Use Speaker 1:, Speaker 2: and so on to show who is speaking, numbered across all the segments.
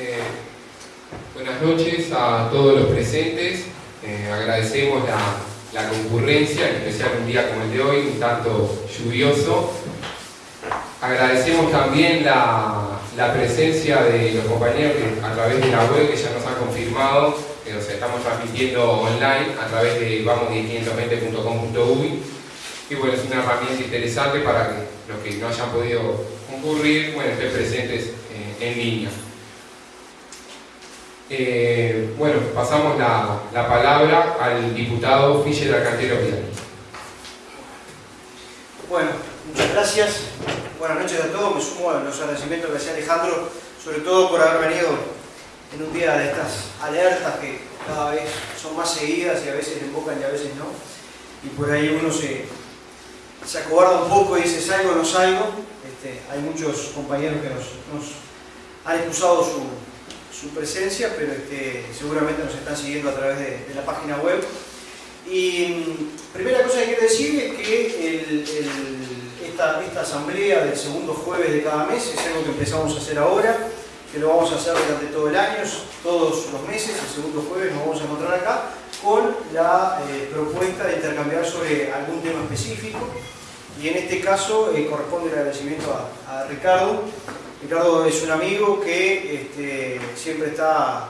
Speaker 1: Eh, buenas noches a todos los presentes. Eh, agradecemos la, concurrencia, en especial un día como el de hoy, un tanto lluvioso. Agradecemos también la, presencia de los compañeros a través de la web que ya nos han confirmado que nos estamos transmitiendo online a través de vamos1520.com.uy y bueno, es una herramienta interesante para que los que no hayan podido concurrir, bueno, estén presentes eh, en línea. Eh, bueno, pasamos la, palabra al diputado Fischer Alcantero Vidal.
Speaker 2: Bueno, muchas gracias. Buenas noches a todos. Me sumo a los agradecimientos que hacía Alejandro, sobre todo por haber venido en un día de estas alertas que cada vez son más seguidas y a veces invocan y a veces no. Y por ahí uno se, se acobarda un poco y dice salgo o no salgo. Este, hay muchos compañeros que nos, han excusado su, presencia, pero este, seguramente nos están siguiendo a través de, la página web. Y mm, primera cosa que quiero decir es que esta, esta asamblea del segundo jueves de cada mes es algo que empezamos a hacer ahora que lo vamos a hacer durante todo el año, todos los meses, el segundo jueves nos vamos a encontrar acá, con la eh, propuesta de intercambiar sobre algún tema específico. Y en este caso eh, corresponde el agradecimiento a, Ricardo. Ricardo es un amigo que este, siempre está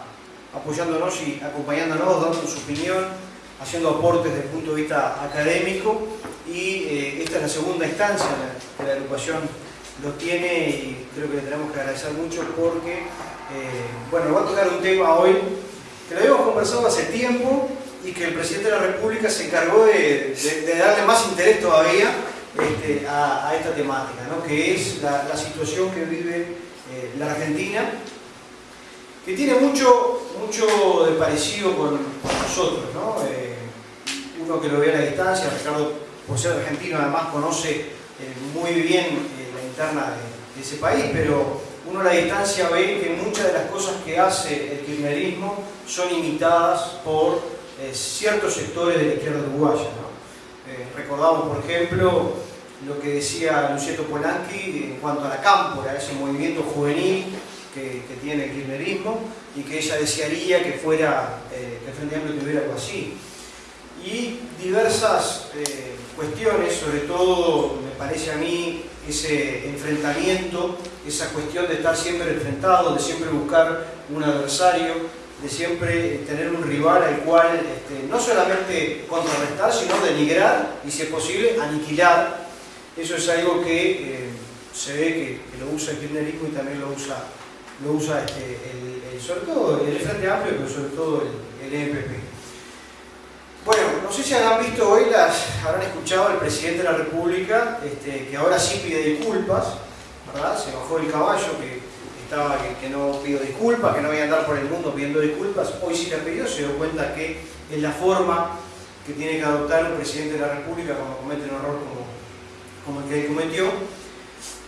Speaker 2: apoyándonos y acompañándonos, dando su opinión, haciendo aportes desde el punto de vista académico y eh, esta es la segunda instancia de la agrupación lo tiene y creo que le tenemos que agradecer mucho porque, eh, bueno, va a tocar un tema hoy que lo habíamos conversado hace tiempo y que el presidente de la República se encargó de, darle más interés todavía este, a, esta temática, ¿no? que es la, situación que vive eh, la Argentina, que tiene mucho, mucho de parecido con, nosotros. ¿no? Eh, uno que lo ve a la distancia, Ricardo, por ser argentino, además conoce muy bien de, ese país, pero uno a la distancia ve que muchas de las cosas que hace el kirchnerismo son imitadas por eh, ciertos sectores de la izquierda uruguaya. Eh, recordamos, por ejemplo, lo que decía Lucieto Polanqui en cuanto a la cámpora, ese movimiento juvenil que, tiene el kirchnerismo y que ella desearía que fuera, eh, que el Frente Amplio tuviera algo así. Y diversas cuestiones, sobre todo me parece a mí ese enfrentamiento, esa cuestión de estar siempre enfrentado, de siempre buscar un adversario, de siempre tener un rival al cual este, no solamente contrarrestar, sino denigrar y, si es posible, aniquilar. Eso es algo que eh, se ve que, lo usa el kirchnerismo y también lo usa, lo usa este, el, sobre todo el Frente Amplio, pero sobre todo el, el EPP. Bueno, no sé si han visto hoy, las, habrán escuchado al presidente de la República, este, que ahora sí pide disculpas, ¿verdad? Se bajó el caballo que estaba que, no pidió disculpas, que no voy a andar por el mundo pidiendo disculpas, hoy sí ha pedido, se dio cuenta que es la forma que tiene que adoptar un presidente de la República cuando comete un error como, el que él cometió.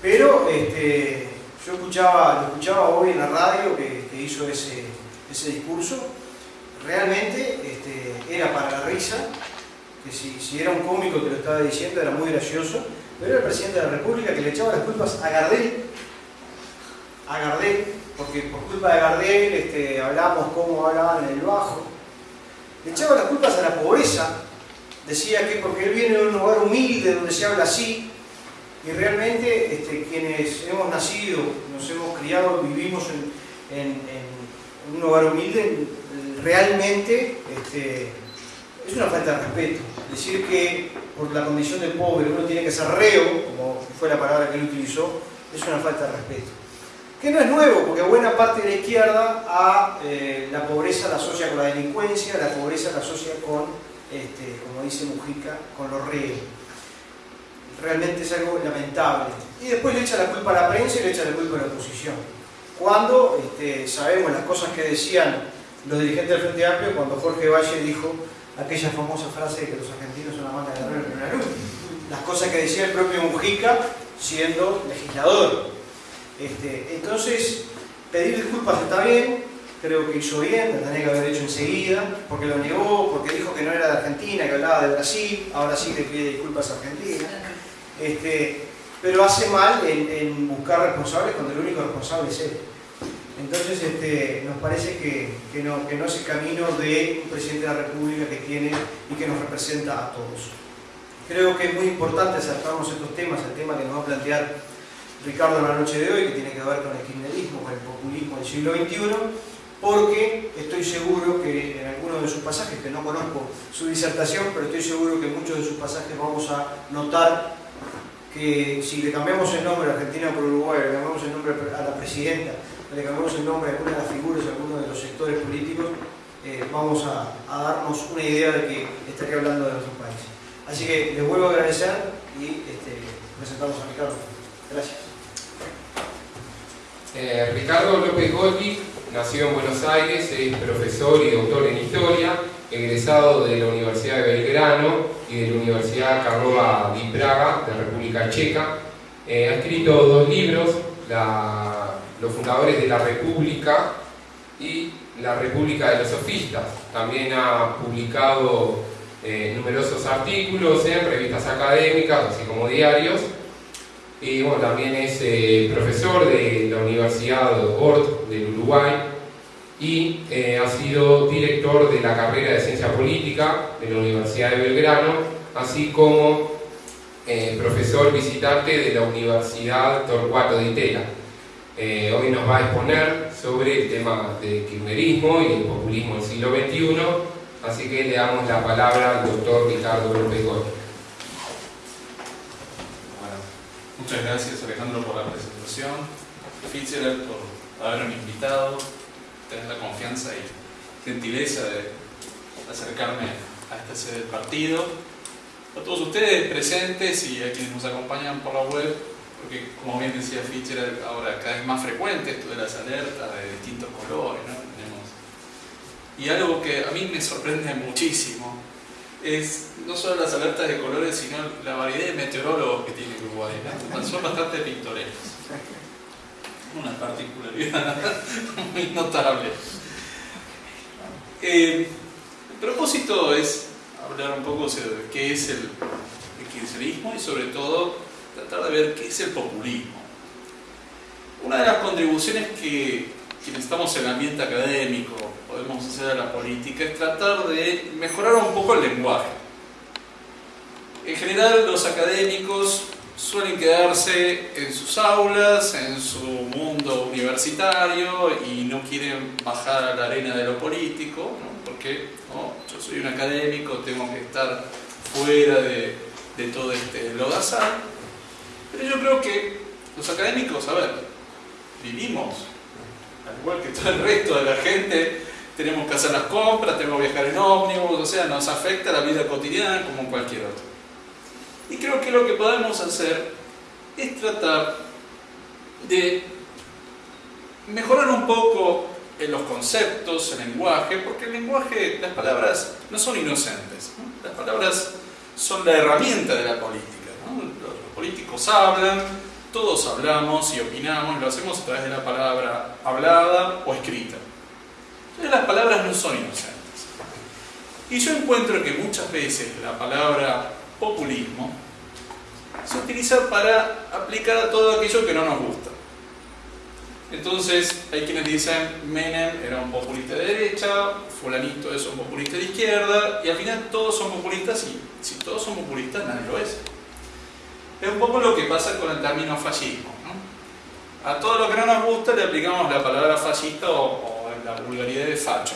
Speaker 2: Pero este, yo escuchaba, lo escuchaba hoy en la radio que, hizo ese, ese discurso. Realmente este, era para la risa, que si, era un cómico que lo estaba diciendo era muy gracioso, pero era el presidente de la República que le echaba las culpas a Gardel, a Gardel, porque por culpa de Gardel este, hablamos cómo hablaban en el bajo, le echaba las culpas a la pobreza, decía que porque él viene de un lugar humilde donde se habla así, y realmente este, quienes hemos nacido, nos hemos criado, vivimos en un lugar humilde, realmente este, es una falta de respeto. Decir que por la condición de pobre uno tiene que ser reo, como fue la palabra que él utilizó, es una falta de respeto. Que no es nuevo, porque buena parte de la izquierda a eh, la pobreza la asocia con la delincuencia, la pobreza la asocia con, este, como dice Mujica, con los reos. Realmente es algo lamentable. Y después le echa la culpa a la prensa y le echa la culpa a la oposición. Cuando este, sabemos las cosas que decían los dirigentes del Frente Amplio cuando Jorge Valle dijo aquella famosa frase de que los argentinos son la manga de en una luz. Las cosas que decía el propio Mujica siendo legislador. Este, entonces, pedir disculpas está bien, creo que hizo bien, lo tenía que haber hecho enseguida, porque lo negó, porque dijo que no era de Argentina, que hablaba de Brasil, ahora sí le pide disculpas a Argentina. Este, pero hace mal en, buscar responsables cuando el único responsable es él. Entonces este, nos parece que, que, no, que no es el camino de un presidente de la República que tiene y que nos representa a todos. Creo que es muy importante acercarnos a estos temas, el tema que nos va a plantear Ricardo en la noche de hoy, que tiene que ver con el kirchnerismo, con el populismo del siglo XXI, porque estoy seguro que en algunos de sus pasajes, que no conozco su disertación, pero estoy seguro que en muchos de sus pasajes vamos a notar que si le cambiamos el nombre a Argentina por Uruguay, le cambiamos el nombre a la presidenta, le cambiamos el nombre a alguna de las figuras, a alguno de los sectores políticos, eh, vamos a, darnos una idea de que estaría hablando de nuestro país. Así que les vuelvo a agradecer y este, presentamos a Ricardo. Gracias.
Speaker 1: Eh, Ricardo López Gotti nació en Buenos Aires, es profesor y doctor en Historia, egresado de la Universidad de Belgrano y de la Universidad Karlova di Praga, de República Checa. Eh, ha escrito dos libros, Los fundadores de la República y La República de los Sofistas. También ha publicado eh, numerosos artículos en revistas académicas, así como diarios. Y bueno, también es eh, profesor de la Universidad Ort del Uruguay y eh, ha sido director de la carrera de Ciencia Política de la Universidad de Belgrano, así como eh, profesor visitante de la Universidad Torcuato de Itela. Eh, hoy nos va a exponer sobre el tema del kirchnerismo y el populismo del siglo XXI, así que le damos la palabra al doctor Ricardo López Gotti.
Speaker 3: Muchas gracias Alejandro por la presentación, Fitzgerald por haberme invitado, tener la confianza y gentileza de acercarme a del partido. A todos ustedes presentes y a quienes nos acompañan por la web, porque como bien decía Fitzgerald, ahora cada vez más frecuente esto de las alertas de distintos colores. ¿no? Tenemos... Y algo que a mí me sorprende muchísimo es no solo las alertas de colores, sino la variedad de meteorólogos que tiene Uruguay. ¿no? Son bastante pintorescos. Una particularidad muy notable. Eh, el propósito es hablar un poco de qué es el, el kirchnerismo y sobre todo tratar de ver qué es el populismo. Una de las contribuciones que quienes estamos en el ambiente académico podemos hacer a la política es tratar de mejorar un poco el lenguaje. En general los académicos suelen quedarse en sus aulas, en su mundo universitario y no quieren bajar a la arena de lo político, ¿no? porque yo soy un académico, tengo que estar fuera de, de todo este lodazal. Pero yo creo que los académicos, a ver, vivimos, al igual que todo el resto de la gente, tenemos que hacer las compras, tenemos que viajar en ómnibus, o sea, nos afecta la vida cotidiana como cualquier otro. Y creo que lo que podemos hacer es tratar de mejorar un poco en los conceptos, el lenguaje, porque el lenguaje, las palabras no son inocentes, ¿no? las palabras son la herramienta de la política. Los políticos hablan, todos hablamos y opinamos, lo hacemos a través de la palabra hablada o escrita. Entonces las palabras no son inocentes. Y yo encuentro que muchas veces la palabra populismo se utiliza para aplicar a todo aquello que no nos gusta. Entonces, hay quienes dicen Menem era un populista de derecha, fulanito es un populista de izquierda, y al final todos son populistas, y si todos son populistas, nadie lo es. Es un poco lo que pasa con el término fascismo. A todo lo que no nos gusta le aplicamos la palabra fascista o, o la vulgaridad de facho.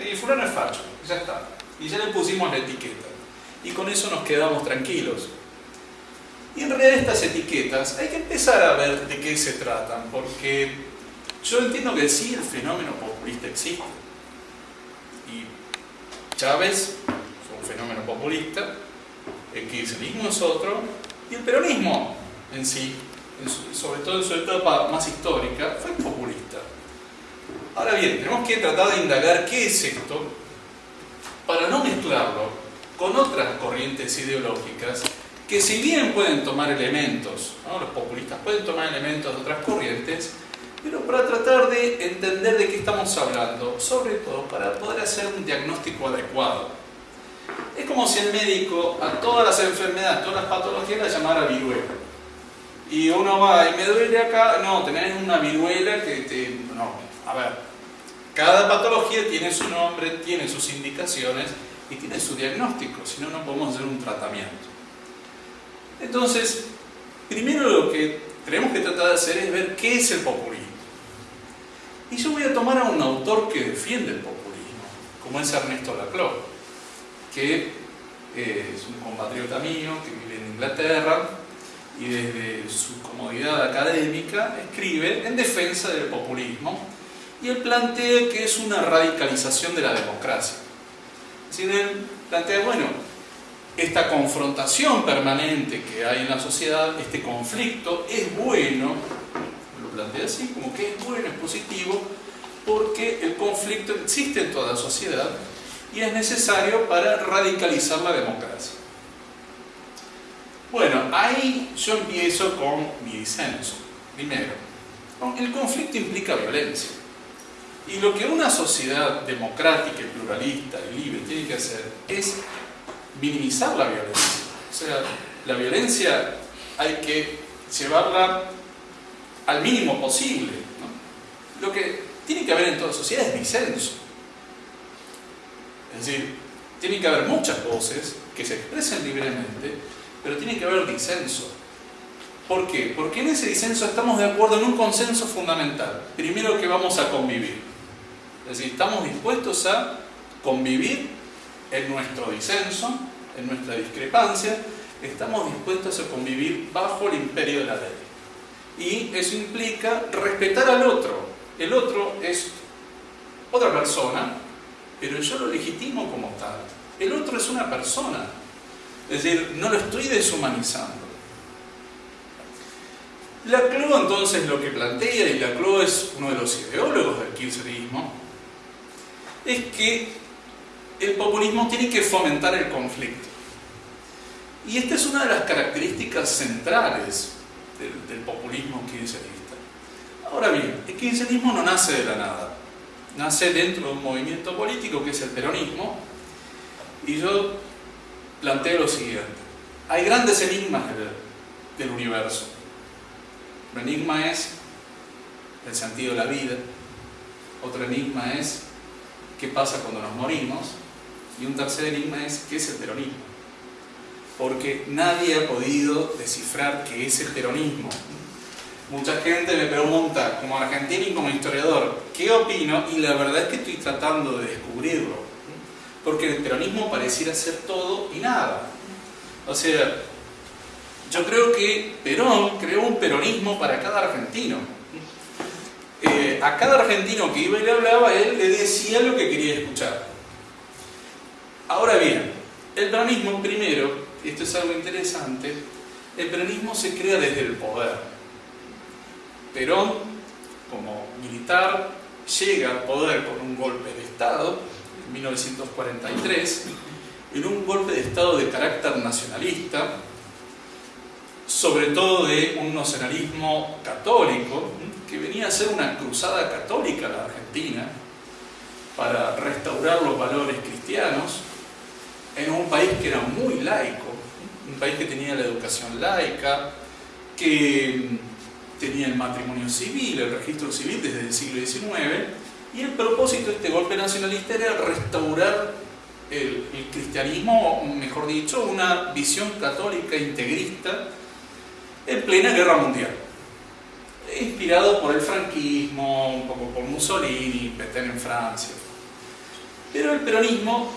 Speaker 3: Y fulano es facho, ya está. Y ya le pusimos la etiqueta. Y con eso nos quedamos tranquilos. Y en realidad estas etiquetas hay que empezar a ver de qué se tratan, porque yo entiendo que sí el fenómeno populista existe. Y Chávez fue un fenómeno populista, el kirchnerismo es otro, y el peronismo en sí, sobre todo en su etapa más histórica, fue populista. Ahora bien, tenemos que tratar de indagar qué es esto para no mezclarlo con otras corrientes ideológicas que si bien pueden tomar elementos, ¿no? los populistas pueden tomar elementos de otras corrientes, pero para tratar de entender de qué estamos hablando, sobre todo para poder hacer un diagnóstico adecuado. Es como si el médico a todas las enfermedades, todas las patologías las llamara viruela. Y uno va, y me duele acá, no, tenés una viruela que te... No, a ver, cada patología tiene su nombre, tiene sus indicaciones y tiene su diagnóstico, si no, no podemos hacer un tratamiento. Entonces, primero lo que tenemos que tratar de hacer es ver qué es el populismo. Y yo voy a tomar a un autor que defiende el populismo, como es Ernesto Laclau, que eh, es un compatriota mío que vive en Inglaterra y desde su comodidad académica escribe en defensa del populismo y él plantea que es una radicalización de la democracia. Decir, él plantea, bueno, esta confrontación permanente que hay en la sociedad, este conflicto, es bueno, lo plantea así, como que es bueno, es positivo, porque el conflicto existe en toda sociedad y es necesario para radicalizar la democracia. Bueno, ahí yo empiezo con mi disenso. Primero, el conflicto implica violencia. Y lo que una sociedad democrática, pluralista y libre tiene que hacer es minimizar la violencia. O sea, la violencia hay que llevarla al mínimo posible. Lo que tiene que haber en toda sociedad es disenso. Es decir, tiene que haber muchas voces que se expresen libremente, pero tiene que haber disenso. ¿Por qué? Porque en ese disenso estamos de acuerdo en un consenso fundamental. Primero que vamos a convivir. Es decir, estamos dispuestos a convivir en nuestro disenso, en nuestra discrepancia, estamos dispuestos a convivir bajo el imperio de la ley. Y eso implica respetar al otro. El otro es otra persona, pero yo lo legitimo como tal. El otro es una persona, es decir, no lo estoy deshumanizando. Laclau entonces lo que plantea, y Laclau es uno de los ideólogos del kirchnerismo, es que el populismo tiene que fomentar el conflicto. Y esta es una de las características centrales del, populismo kirchnerista. Ahora bien, el kirchnerismo no nace de la nada, nace dentro de un movimiento político que es el peronismo, y yo planteo lo siguiente. Hay grandes enigmas del, del universo. Un enigma es el sentido de la vida, otro enigma es qué pasa cuando nos morimos, y un tercer enigma es qué es el peronismo. Porque nadie ha podido descifrar qué es el peronismo. Mucha gente me pregunta, como argentino y como historiador, ¿qué opino? Y la verdad es que estoy tratando de descubrirlo. Porque el peronismo pareciera ser todo y nada. O sea, yo creo que Perón creó un peronismo para cada argentino. Eh, a cada argentino que iba y le hablaba, él le decía lo que quería escuchar. Ahora bien, el peronismo primero, esto es algo interesante, el peronismo se crea desde el poder. Perón, como militar, llega al poder con un golpe de Estado en 1943, en un golpe de Estado de carácter nacionalista, sobre todo de un nacionalismo católico, que venía a ser una cruzada católica la Argentina para restaurar los valores cristianos en un país que era muy laico, un país que tenía la educación laica, que tenía el matrimonio civil, el registro civil desde el siglo XIX, y el propósito de este golpe nacionalista era restaurar el, el cristianismo, mejor dicho, una visión católica integrista en plena guerra mundial. Inspirado por el franquismo, un poco por Mussolini, Pétain en Francia. Pero el peronismo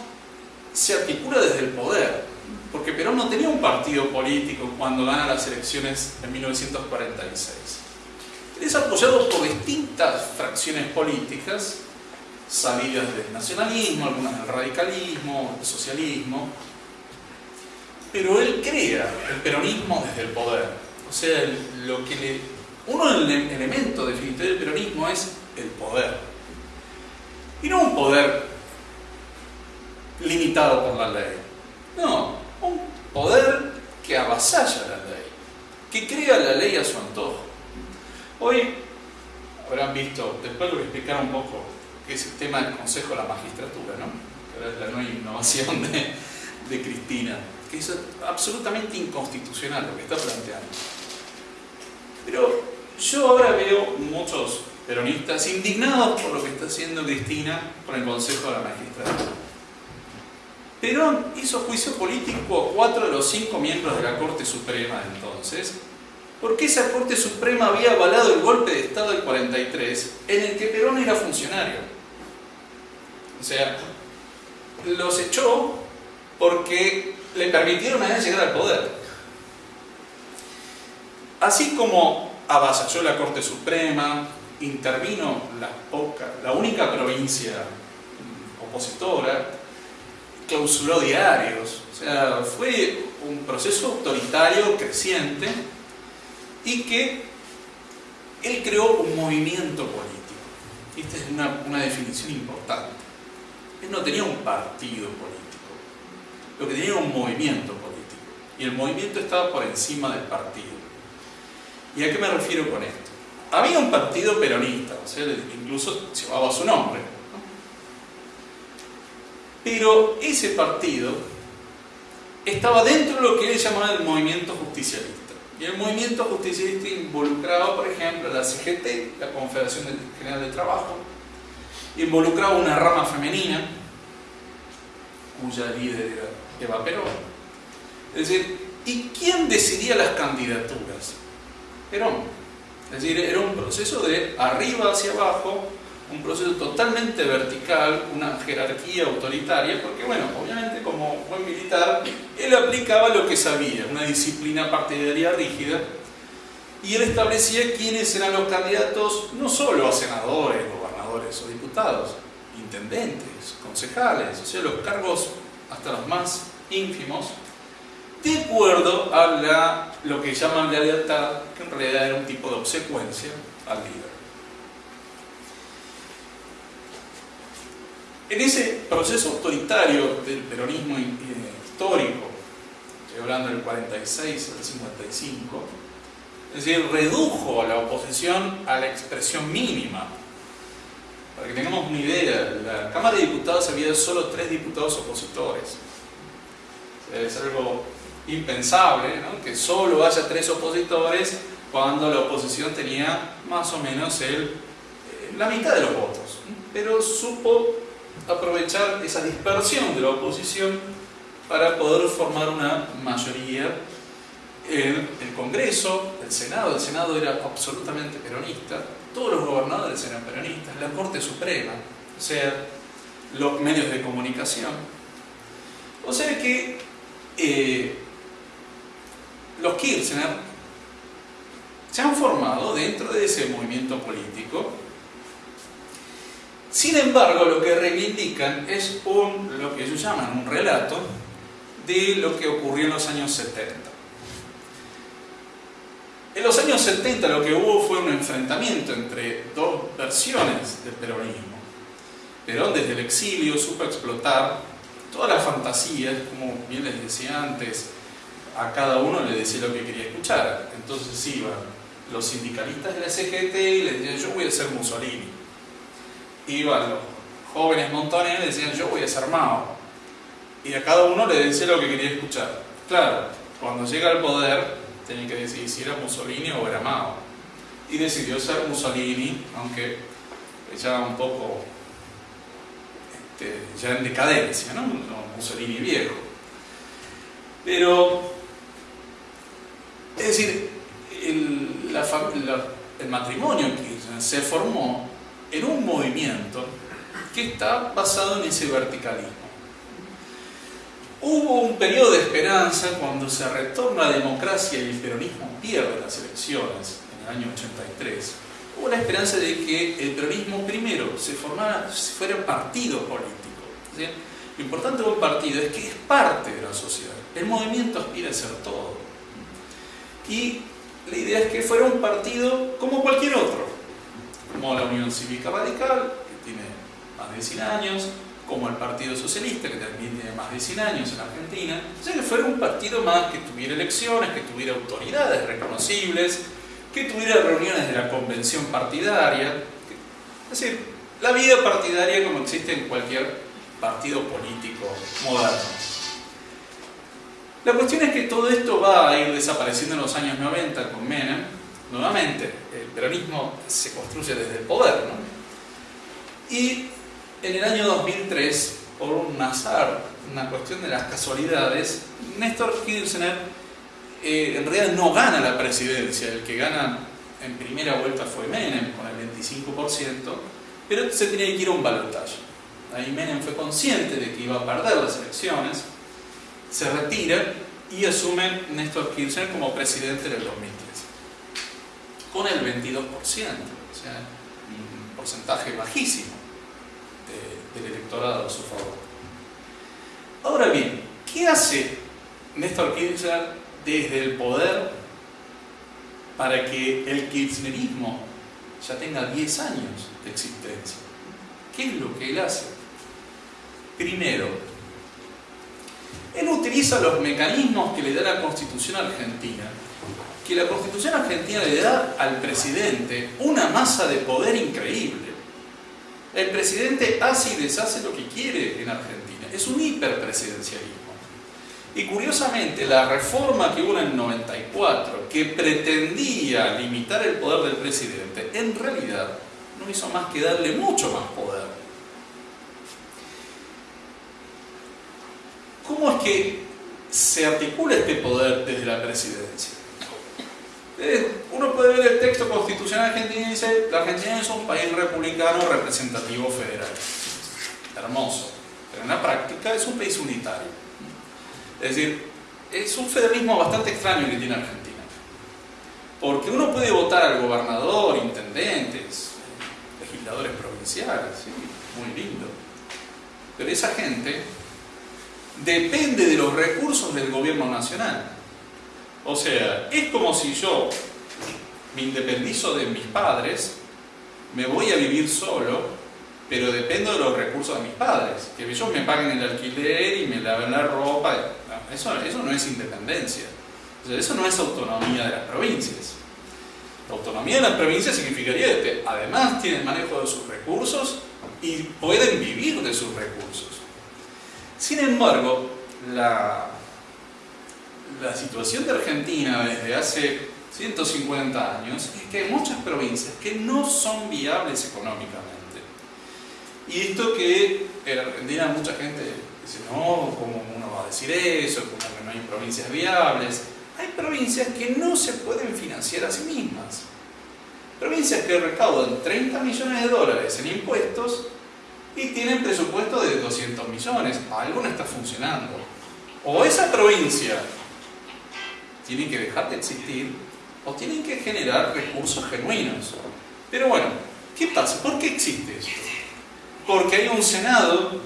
Speaker 3: se articula desde el poder, porque Perón no tenía un partido político cuando gana las elecciones en 1946. Él es apoyado por distintas fracciones políticas, salidas del nacionalismo, algunas del radicalismo, del socialismo, pero él crea el peronismo desde el poder. O sea, lo que le, uno de los elementos definitorios del peronismo es el poder. Y no un poder limitado por la ley. No, un poder que avasalla la ley, que crea la ley a su antojo. Hoy habrán visto, después lo voy a explicar un poco, que es el tema del Consejo de la Magistratura, ¿no? que es la nueva innovación de Cristina, que es absolutamente inconstitucional lo que está planteando. Yo ahora veo muchos peronistas indignados por lo que está haciendo Cristina con el Consejo de la Magistratura. Perón hizo juicio político a cuatro de los cinco miembros de la Corte Suprema de entonces, porque esa Corte Suprema había avalado el golpe de Estado del 43, en el que Perón era funcionario. O sea, los echó porque le permitieron a él llegar al poder. Así como avasalló la Corte Suprema, intervino la, única provincia opositora, clausuró diarios, o sea, fue un proceso autoritario creciente y que él creó un movimiento político. Esta es una, una definición importante. Él no tenía un partido político, lo que tenía era un movimiento político. Y el movimiento estaba por encima del partido. ¿Y a qué me refiero con esto? Había un partido peronista, o sea, incluso llevaba su nombre. Pero ese partido estaba dentro de lo que él llamaba el movimiento justicialista. Y el movimiento justicialista involucraba, por ejemplo, la CGT, la Confederación General de Trabajo, involucraba una rama femenina, cuya líder era Eva Perón. Es decir, ¿y quién decidía las candidaturas? Es decir, era un proceso de arriba hacia abajo, un proceso totalmente vertical, una jerarquía autoritaria, porque bueno, obviamente como buen militar, él aplicaba lo que sabía, una disciplina partidaria rígida, y él establecía quiénes eran los candidatos no solo a senadores, gobernadores o diputados, intendentes, concejales, o sea, los cargos hasta los más ínfimos, de acuerdo a lo que llaman la lealtad, que en realidad era un tipo de obsecuencia al líder. En ese proceso autoritario del peronismo eh, histórico, estoy hablando del 46 al 55, es decir, redujo la oposición a la expresión mínima. Para que tengamos una idea, la Cámara de Diputados había solo tres diputados opositores. Es algo impensable que solo haya tres opositores cuando la oposición tenía más o menos el, eh, la mitad de los votos. Pero supo aprovechar esa dispersión de la oposición para poder formar una mayoría en el Congreso, el Senado, el Senado era absolutamente peronista, todos los gobernadores eran peronistas, la Corte Suprema, o sea, los medios de comunicación. O sea que eh, los Kirchner se han formado dentro de ese movimiento político. Sin embargo, lo que reivindican es un, lo que ellos llaman un relato de lo que ocurrió en los años 70. En los años 70 lo que hubo fue un enfrentamiento entre dos versiones del peronismo. Perón desde el exilio supo explotar todas las fantasías, como bien les decía antes, a cada uno le decía lo que quería escuchar. Entonces iban los sindicalistas de la CGT y le decían yo voy a ser Mussolini. Iban los jóvenes montones y le decían yo voy a ser Mao. Y a cada uno le decía lo que quería escuchar. Claro, cuando llega al poder tenía que decidir si era Mussolini o era Mao. Y decidió ser Mussolini, aunque ya un poco este, ya en decadencia, ¿no? Mussolini viejo. Pero es decir, el, matrimonio que se formó en un movimiento que está basado en ese verticalismo. Hubo un periodo de esperanza cuando se retorna la democracia y el peronismo pierde las elecciones en el año 83. Hubo la esperanza de que el peronismo primero se formara, fuera partido político. Lo importante de un partido es que es parte de la sociedad. El movimiento aspira a ser todo y la idea es que fuera un partido como cualquier otro, como la Unión Cívica Radical, que tiene más de 100 años, como el Partido Socialista, que también tiene más de 100 años en Argentina, o sea que fuera un partido más que tuviera elecciones, que tuviera autoridades reconocibles, que tuviera reuniones de la convención partidaria, es decir, la vida partidaria como existe en cualquier partido político moderno. La cuestión es que todo esto va a ir desapareciendo en los años 90 con Menem nuevamente, el peronismo se construye desde el poder, ¿no? Y en el año 2003, por un azar, una cuestión de las casualidades, Néstor Kirchner eh, en realidad no gana la presidencia, el que gana en primera vuelta fue Menem con el 25%, pero se tenía que ir a un balotaje. Ahí Menem fue consciente de que iba a perder las elecciones, se retira y asume Néstor Kirchner como presidente en el 2013, con el 22%, o sea, un porcentaje bajísimo del electorado a su favor. Ahora bien, ¿qué hace Néstor Kirchner desde el poder para que el kirchnerismo ya tenga 10 años de existencia? ¿Qué es lo que él hace? Primero, él utiliza los mecanismos que le da la Constitución argentina, que la Constitución argentina le da al presidente una masa de poder increíble. El presidente hace y deshace lo que quiere en Argentina. Es un hiperpresidencialismo. Y curiosamente, la reforma que hubo en el 94, que pretendía limitar el poder del presidente, en realidad no hizo más que darle mucho más poder. ¿Cómo es que se articula este poder desde la presidencia? Eh, uno puede ver el texto constitucional argentino y dice, la Argentina es un país republicano representativo federal. Hermoso. Pero en la práctica es un país unitario. Es decir, es un federalismo bastante extraño que tiene Argentina. Porque uno puede votar al gobernador, intendentes, legisladores provinciales, ¿sí? muy lindo. Pero esa gente depende de los recursos del gobierno nacional. O sea, es como si yo me independizo de mis padres, me voy a vivir solo, pero dependo de los recursos de mis padres. Que ellos me paguen el alquiler y me laven la ropa. Eso, eso no es independencia. eso no es autonomía de las provincias. La autonomía de las provincias significaría que además tienen manejo de sus recursos y pueden vivir de sus recursos. Sin embargo, la, situación de Argentina desde hace 150 años es que hay muchas provincias que no son viables económicamente. Y esto que en Argentina mucha gente dice, no, ¿cómo uno va a decir eso? Como que no hay provincias viables. Hay provincias que no se pueden financiar a sí mismas. Provincias que recaudan 30 millones de dólares en impuestos y tienen presupuesto de 200 millones. Algo no está funcionando. O esa provincia tiene que dejar de existir o tienen que generar recursos genuinos. Pero bueno, ¿qué pasa? ¿Por qué existe esto? Porque hay un Senado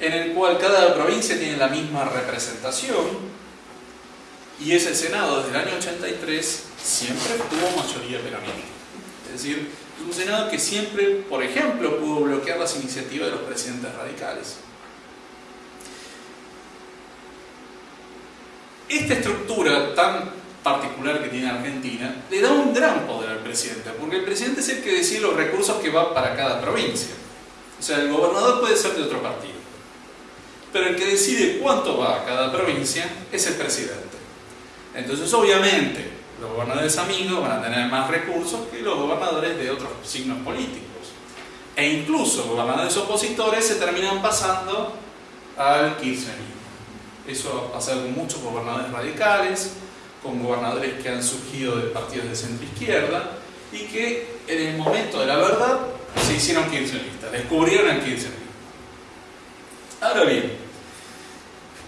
Speaker 3: en el cual cada provincia tiene la misma representación y ese Senado desde el año 83 siempre tuvo mayoría peronista. Es decir, un Senado que siempre, por ejemplo, pudo bloquear las iniciativas de los presidentes radicales. Esta estructura tan particular que tiene Argentina le da un gran poder al presidente, porque el presidente es el que decide los recursos que van para cada provincia. O sea, el gobernador puede ser de otro partido, pero el que decide cuánto va a cada provincia es el presidente. Entonces, obviamente, los gobernadores amigos van a tener más recursos que los gobernadores de otros signos políticos. E incluso gobernadores opositores se terminan pasando al kirchnerismo. Eso ha pasado con muchos gobernadores radicales, con gobernadores que han surgido de partidos de centro izquierda y que en el momento de la verdad se hicieron kirchneristas, descubrieron el kirchnerismo. Ahora bien,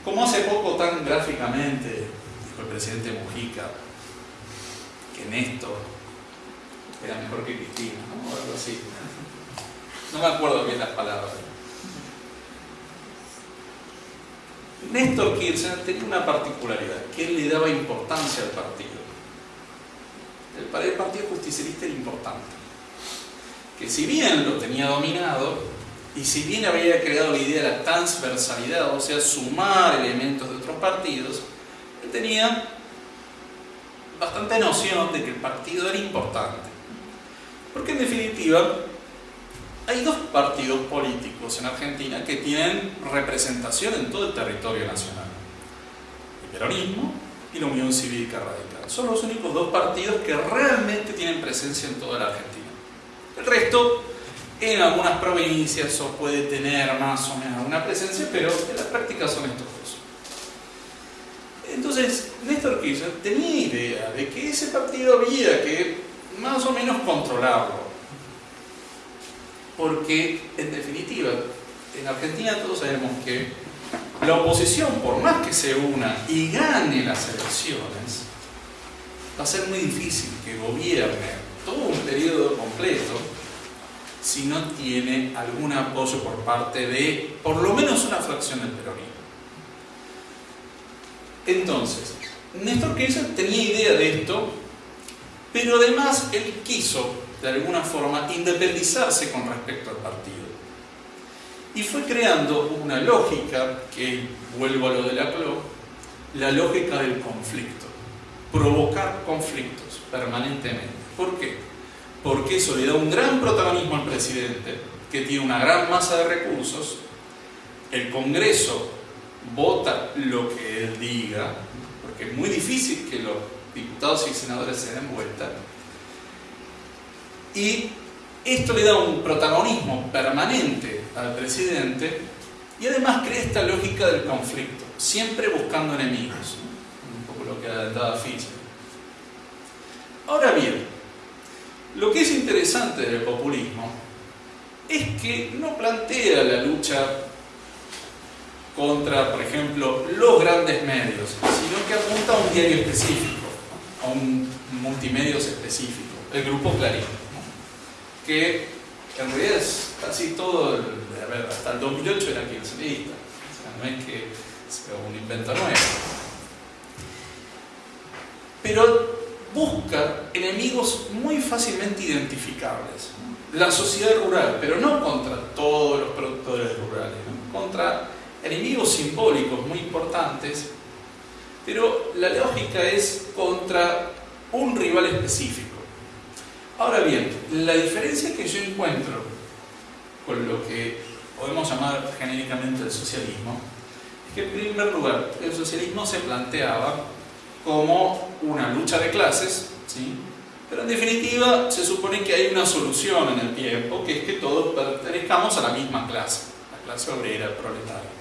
Speaker 3: como hace poco tan gráficamente dijo el presidente Mujica, Néstor era mejor que Cristina, ¿no? O algo así. No me acuerdo bien las palabras. Néstor Kirchner tenía una particularidad, que él le daba importancia al partido. El Partido Justicialista era importante. Que si bien lo tenía dominado, y si bien había creado la idea de la transversalidad, o sea, sumar elementos de otros partidos, él tenía bastante noción de que el partido era importante. Porque en definitiva, hay dos partidos políticos en Argentina que tienen representación en todo el territorio nacional. El peronismo y la Unión Cívica Radical. Son los únicos dos partidos que realmente tienen presencia en toda la Argentina. El resto, en algunas provincias, o puede tener más o menos alguna presencia, pero en la práctica son estos. Entonces, Néstor Kirchner tenía idea de que ese partido había que más o menos controlarlo. Porque, en definitiva, en Argentina todos sabemos que la oposición, por más que se una y gane las elecciones, va a ser muy difícil que gobierne todo un periodo completo si no tiene algún apoyo por parte de por lo menos una fracción del peronismo. Entonces, Néstor Kirchner tenía idea de esto, pero además él quiso, de alguna forma, independizarse con respecto al partido. Y fue creando una lógica, que vuelvo a lo de la la lógica del conflicto. Provocar conflictos permanentemente. ¿Por qué? Porque eso le da un gran protagonismo al presidente, que tiene una gran masa de recursos, el Congreso vota lo que él diga, porque es muy difícil que los diputados y senadores se den vuelta, y esto le da un protagonismo permanente al presidente y además crea esta lógica del conflicto, siempre buscando enemigos, un poco lo que adelantaba Fischer. Ahora bien, lo que es interesante del populismo es que no plantea la lucha contra, por ejemplo, los grandes medios, sino que apunta a un diario específico, a un multimedios específico, el grupo Clarín, que en realidad es casi todo, a ver, hasta el 2008 era kirchnerista, o sea, no es que sea un invento nuevo. Pero busca enemigos muy fácilmente identificables. La sociedad rural, pero no contra todos los productores rurales, contra enemigos simbólicos muy importantes, pero la lógica es contra un rival específico. Ahora bien, la diferencia que yo encuentro con lo que podemos llamar genéricamente el socialismo es que en primer lugar el socialismo se planteaba como una lucha de clases, ¿sí? pero en definitiva se supone que hay una solución en el tiempo, que es que todos pertenezcamos a la misma clase, la clase obrera, proletaria.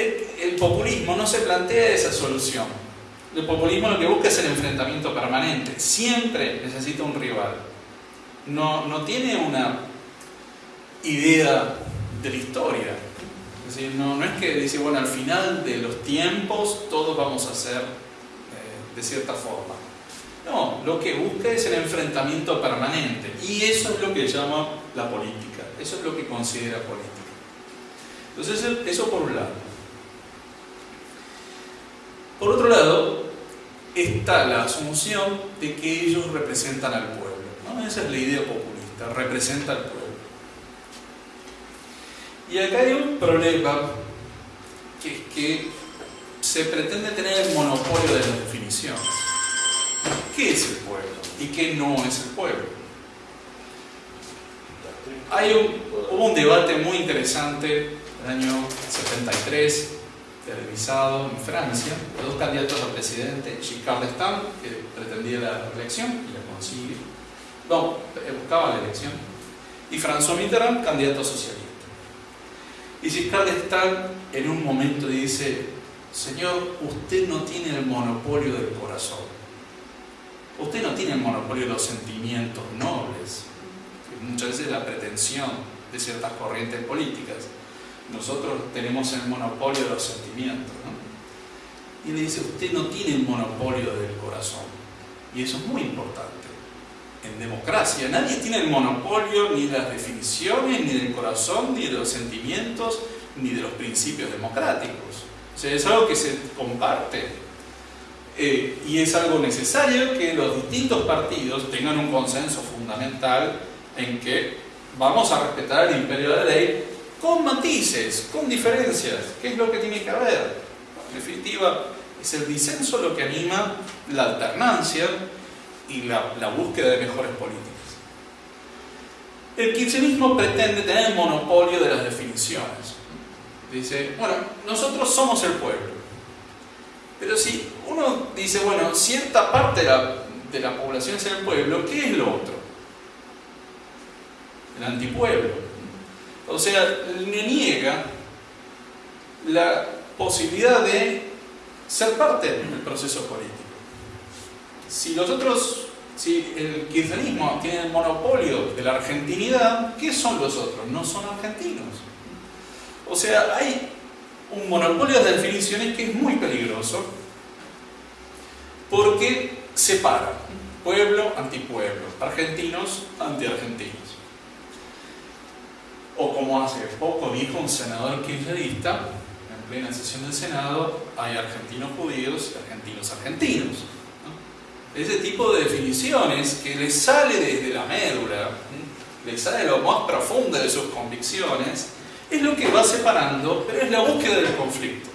Speaker 3: El, populismo no se plantea esa solución. El populismo lo que busca es el enfrentamiento permanente. Siempre necesita un rival. No, no tiene una idea de la historia. No es que dice, bueno, al final de los tiempos todos vamos a ser eh, de cierta forma. No, lo que busca es el enfrentamiento permanente. Y eso es lo que llama la política. Eso es lo que considera política. Entonces, eso por un lado. Por otro lado, está la asunción de que ellos representan al pueblo. ¿no? Esa es la idea populista, representa al pueblo. Y acá hay un problema, que es que se pretende tener el monopolio de las definiciones. ¿Qué es el pueblo y qué no es el pueblo? Hay un, hubo un debate muy interesante en el año 73 televisado en Francia, de dos candidatos a presidente, Giscard d'Estaing, que pretendía la elección y la consigue, no, buscaba la elección, y François Mitterrand, candidato socialista. Y Giscard d'Estaing en un momento dice, señor, usted no tiene el monopolio del corazón, usted no tiene el monopolio de los sentimientos nobles, que muchas veces es la pretensión de ciertas corrientes políticas nosotros tenemos el monopolio de los sentimientos. ¿no? Y le dice, usted no tiene el monopolio del corazón. Y eso es muy importante. En democracia nadie tiene el monopolio ni de las definiciones, ni del corazón, ni de los sentimientos, ni de los principios democráticos. O sea, es algo que se comparte. Eh, y es algo necesario que los distintos partidos tengan un consenso fundamental en que vamos a respetar el imperio de la ley con matices, con diferencias. ¿Qué es lo que tiene que haber? En definitiva, es el disenso lo que anima la alternancia y la, búsqueda de mejores políticas. El kirchnerismo pretende tener el monopolio de las definiciones. Dice, bueno, nosotros somos el pueblo. Pero si uno dice, bueno, cierta parte de la población es el pueblo, ¿qué es lo otro? El antipueblo. O sea, le niega la posibilidad de ser parte del proceso político. Si los otros, si el kirchnerismo tiene el monopolio de la argentinidad, ¿qué son los otros? No son argentinos. O sea, hay un monopolio de definiciones que es muy peligroso porque separa pueblo antipueblo, argentinos antiargentinos. Hace poco dijo un senador kirchnerista, en plena sesión del Senado, hay argentinos judíos y argentinos argentinos. Ese tipo de definiciones que le sale desde la médula, le sale de lo más profundo de sus convicciones, es lo que va separando, pero es la búsqueda del conflicto.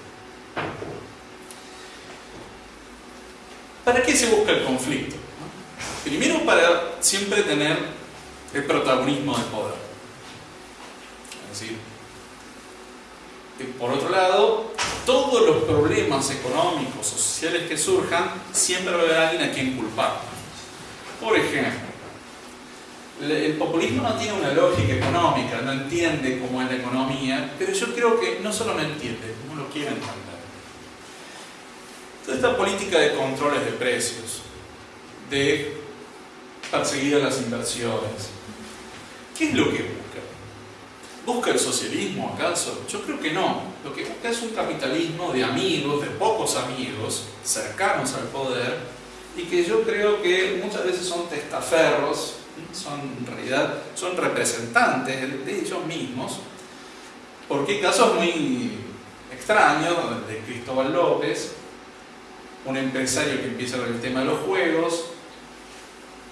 Speaker 3: ¿Para qué se busca el conflicto? Primero para siempre tener el protagonismo del poder. Decir, por otro lado, todos los problemas económicos o sociales que surjan, siempre va a haber alguien a quien culpar. Por ejemplo, el populismo no tiene una lógica económica, no entiende cómo es la economía, pero yo creo que no solo no entiende, no lo quiere entender. Toda esta política de controles de precios, de perseguir las inversiones, ¿qué es lo que busca? ¿Busca el socialismo acaso? Yo creo que no. Lo que busca es un capitalismo de amigos, de pocos amigos, cercanos al poder, y que yo creo que muchas veces son testaferros son en realidad son representantes de ellos mismos, porque hay casos muy extraños de Cristóbal López, un empresario que empieza con el tema de los juegos,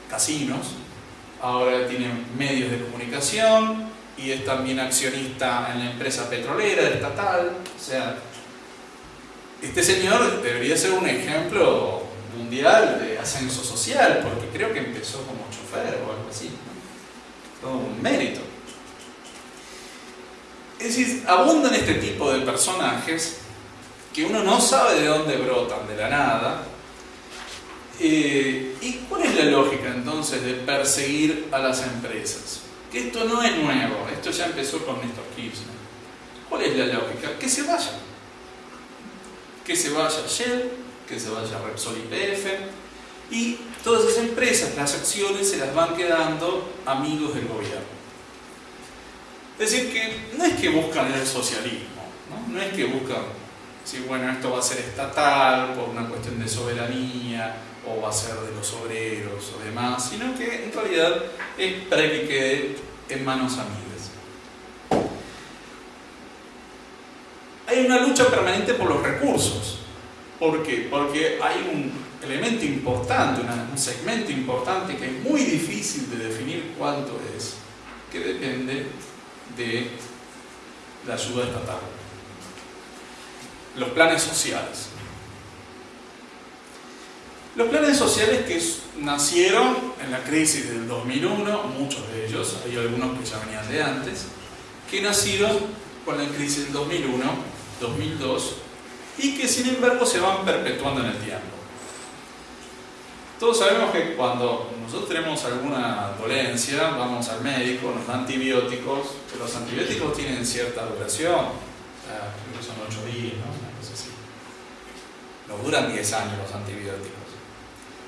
Speaker 3: casinos, ahora tiene medios de comunicación y es también accionista en la empresa petrolera estatal, o sea, este señor debería ser un ejemplo mundial de ascenso social, porque creo que empezó como chofer o algo así. Todo un mérito. Es decir, abundan este tipo de personajes que uno no sabe de dónde brotan, de la nada. Eh, ¿Y cuál es la lógica entonces de perseguir a las empresas? Que esto no es nuevo, esto ya empezó con Néstor Kirchner. ¿Cuál es la lógica? Que se vayan. Que se vaya Shell, que se vaya Repsol YPF, y todas esas empresas, las acciones se las van quedando amigos del gobierno. Es decir, que no es que buscan el socialismo, no, no es que buscan, si bueno, esto va a ser estatal por una cuestión de soberanía, o va a ser de los obreros o demás, sino que en realidad es para que quede en manos amigas. Hay una lucha permanente por los recursos. ¿Por qué? Porque hay un elemento importante, un segmento importante que es muy difícil de definir cuánto es, que depende de la ayuda estatal. Los planes sociales. Los planes sociales que nacieron en la crisis del 2001, muchos de ellos, hay algunos que ya venían de antes, que nacieron con la crisis del 2001, 2002, y que sin embargo se van perpetuando en el tiempo. Todos sabemos que cuando nosotros tenemos alguna dolencia, vamos al médico, nos dan antibióticos, que los antibióticos tienen cierta duración, creo que son 8 días, ¿no? Una cosa así. No duran 10 años los antibióticos.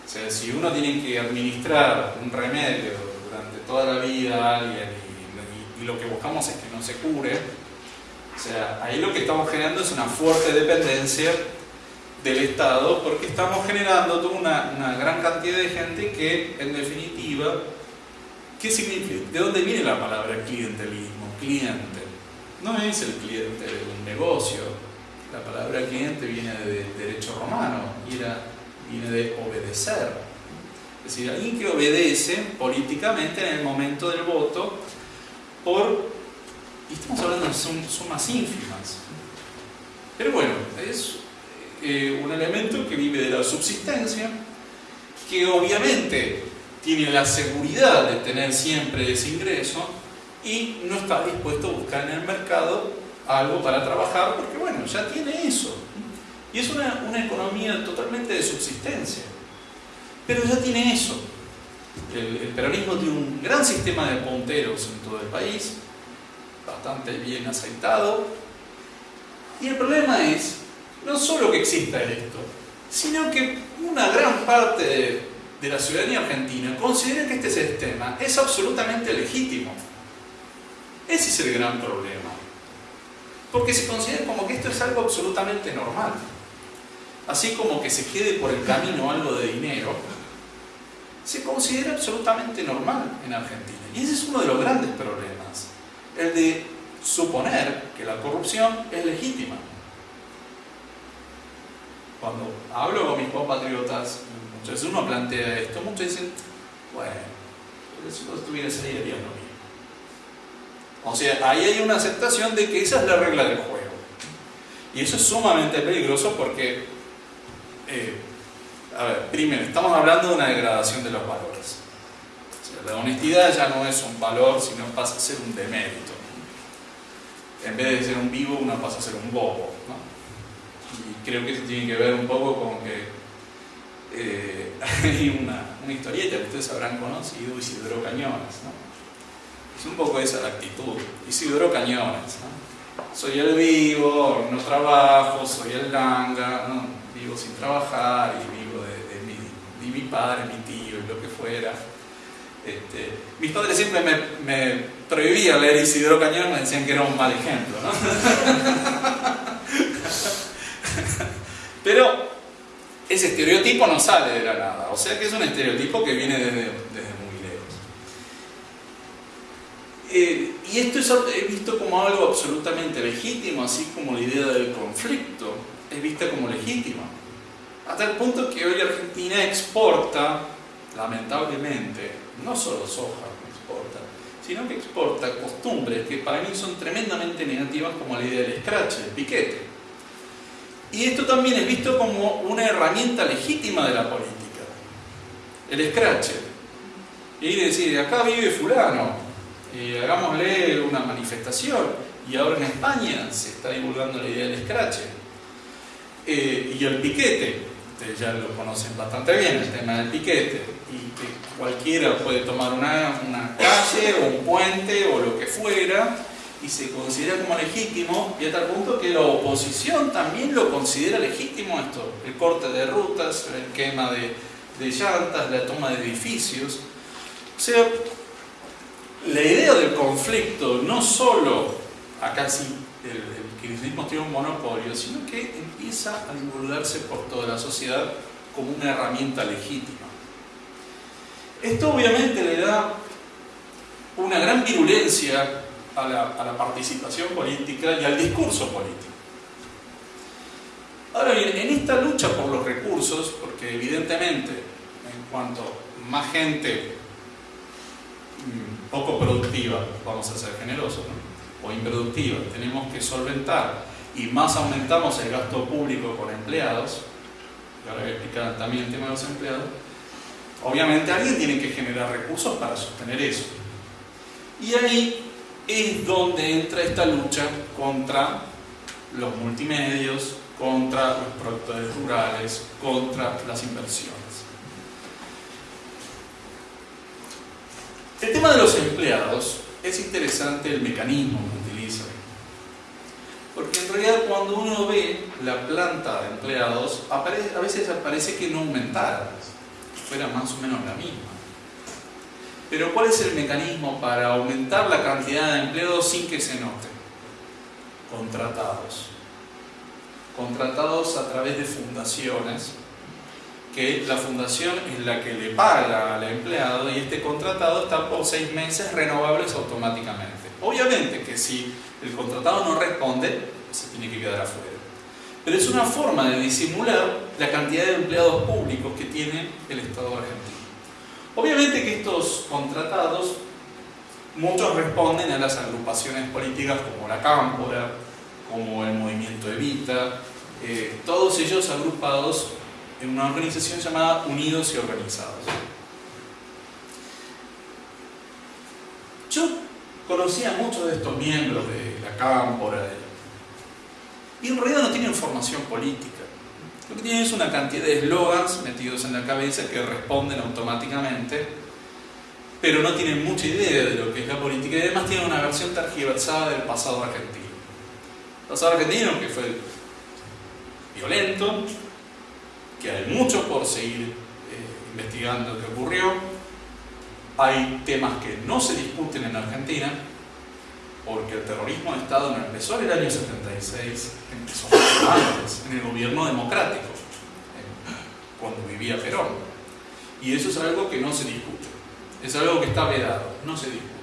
Speaker 3: O sea, si uno tiene que administrar un remedio durante toda la vida a alguien y, lo que buscamos es que no se cure, o sea, ahí lo que estamos generando es una fuerte dependencia del Estado porque estamos generando toda una, gran cantidad de gente que, en definitiva, ¿qué significa? ¿De dónde viene la palabra clientelismo? Cliente. No es el cliente de un negocio. La palabra cliente viene de derecho romano y era, viene de obedecer. Es decir, alguien que obedece políticamente en el momento del voto por, y estamos hablando de sumas ínfimas. Pero bueno, es eh, un elemento que vive de la subsistencia, que obviamente tiene la seguridad de tener siempre ese ingreso y no está dispuesto a buscar en el mercado algo para trabajar porque bueno, ya tiene eso. Y es una, una economía totalmente de subsistencia. Pero ya tiene eso. El, peronismo tiene un gran sistema de punteros en todo el país, bastante bien aceitado. Y el problema es no solo que exista esto, sino que una gran parte de, de la ciudadanía argentina considera que este sistema es absolutamente legítimo. Ese es el gran problema. Porque se considera como que esto es algo absolutamente normal. Así como que se quede por el camino algo de dinero, se considera absolutamente normal en Argentina. Y ese es uno de los grandes problemas. El de suponer que la corrupción es legítima. Cuando hablo con mis compatriotas, muchas veces uno plantea esto, muchos dicen, bueno, si no estuvieras ahí harías lo mismo. O sea, ahí hay una aceptación de que esa es la regla del juego. Y eso es sumamente peligroso porque, eh, a ver, primero, estamos hablando de una degradación de los valores. La honestidad ya no es un valor, sino pasa a ser un demérito. En vez de ser un vivo, uno pasa a ser un bobo. ¿no? Y creo que eso tiene que ver un poco con que eh, hay una, historieta que ustedes habrán conocido, Isidro Cañones. ¿no? Es un poco esa la actitud. Isidro Cañones. ¿no? Soy el vivo, no trabajo, soy el langa. Vivo sin trabajar y vivo de, de, mi, de, mi, padre, mi tío y lo que fuera. Este, mis padres siempre me, prohibían leer Isidro Cañones, me decían que era un mal ejemplo. ¿no? Pero ese estereotipo no sale de la nada, o sea que es un estereotipo que viene desde, desde muy lejos. Eh, y esto es visto como algo absolutamente legítimo, así como la idea del conflicto es vista como legítima. Hasta el punto que hoy Argentina exporta, lamentablemente, no solo soja exporta, sino que exporta costumbres que para mí son tremendamente negativas como la idea del scratch, el piquete. Y esto también es visto como una herramienta legítima de la política. El scratch. Y decir, acá vive fulano, hagámosle una manifestación. Y ahora en España se está divulgando la idea del scratch. Eh, y el piquete, ustedes ya lo conocen bastante bien, el tema del piquete. Y que cualquiera puede tomar una, calle o un puente o lo que fuera y se considera como legítimo y hasta el punto que la oposición también lo considera legítimo esto, el corte de rutas, el quema de, de llantas, la toma de edificios. O sea, la idea del conflicto no solo acá sí el kirchnerismo tiene un monopolio, sino que empieza a divulgarse por toda la sociedad como una herramienta legítima. Esto obviamente le da una gran virulencia a la, a la, participación política y al discurso político. Ahora bien, en esta lucha por los recursos, porque evidentemente en cuanto más gente mmm, poco productiva, vamos a ser generosos, ¿no? O improductiva, tenemos que solventar y más aumentamos el gasto público con empleados, y ahora voy a explicar también el tema de los empleados, obviamente alguien tiene que generar recursos para sostener eso. Y ahí es donde entra esta lucha contra los multimedios, contra los productores rurales, contra las inversiones. El tema de los empleados es interesante el mecanismo. Porque en realidad cuando uno ve la planta de empleados, a veces parece que no aumentara, fuera más o menos la misma. Pero ¿cuál es el mecanismo para aumentar la cantidad de empleados sin que se note? Contratados. Contratados a través de fundaciones, que la fundación es la que le paga al empleado y este contratado está por seis meses renovables automáticamente. Obviamente que si el contratado no responde, se tiene que quedar afuera. Pero es una forma de disimular la cantidad de empleados públicos que tiene el Estado argentino. Obviamente que estos contratados, muchos responden a las agrupaciones políticas como la Cámpora, como el Movimiento Evita, eh, todos ellos agrupados en una organización llamada Unidos y Organizados. Yo conocía a muchos de estos miembros de la Cámpora y en realidad no tienen formación política. Lo que tienen es una cantidad de eslogans metidos en la cabeza que responden automáticamente, pero no tienen mucha idea de lo que es la política y además tienen una versión tergiversada del pasado argentino. El pasado argentino que fue violento, que hay mucho por seguir eh, investigando qué ocurrió, hay temas que no se discuten en Argentina, porque el terrorismo de Estado no empezó en el año 76, empezó antes, en el gobierno democrático, cuando vivía Perón. Y eso es algo que no se discute, es algo que está vedado, no se discute.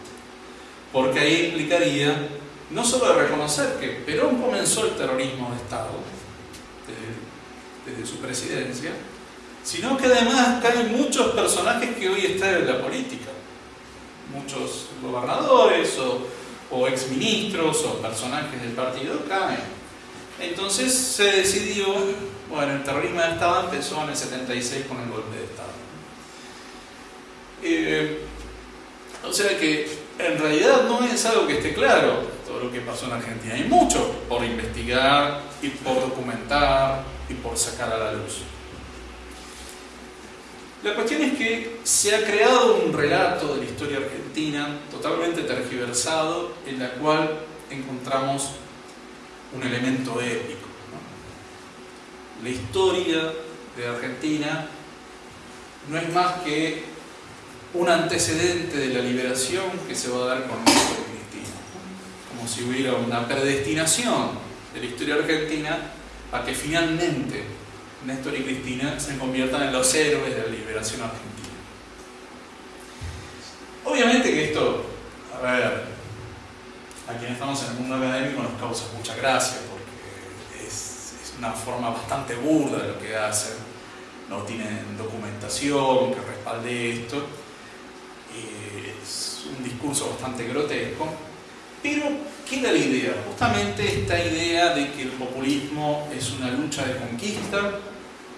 Speaker 3: Porque ahí implicaría no solo reconocer que Perón comenzó el terrorismo de Estado desde, desde su presidencia, sino que además caen muchos personajes que hoy están en la política, muchos gobernadores o o exministros o personajes del partido caen. Entonces se decidió, bueno, el terrorismo de Estado empezó en el 76 con el golpe de Estado. Eh, o sea que en realidad no es algo que esté claro todo lo que pasó en Argentina. Hay mucho por investigar y por documentar y por sacar a la luz. La cuestión es que se ha creado un relato de la historia argentina totalmente tergiversado en la cual encontramos un elemento épico. La historia de Argentina no es más que un antecedente de la liberación que se va a dar con y Cristina. Como si hubiera una predestinación de la historia argentina a que finalmente Néstor y Cristina se conviertan en los héroes de la liberación argentina. Obviamente que esto, a ver, a quienes estamos en el mundo académico nos causa mucha gracia porque es, una forma bastante burda de lo que hacen, no tienen documentación que respalde esto, es un discurso bastante grotesco, pero queda la idea, justamente esta idea de que el populismo es una lucha de conquista,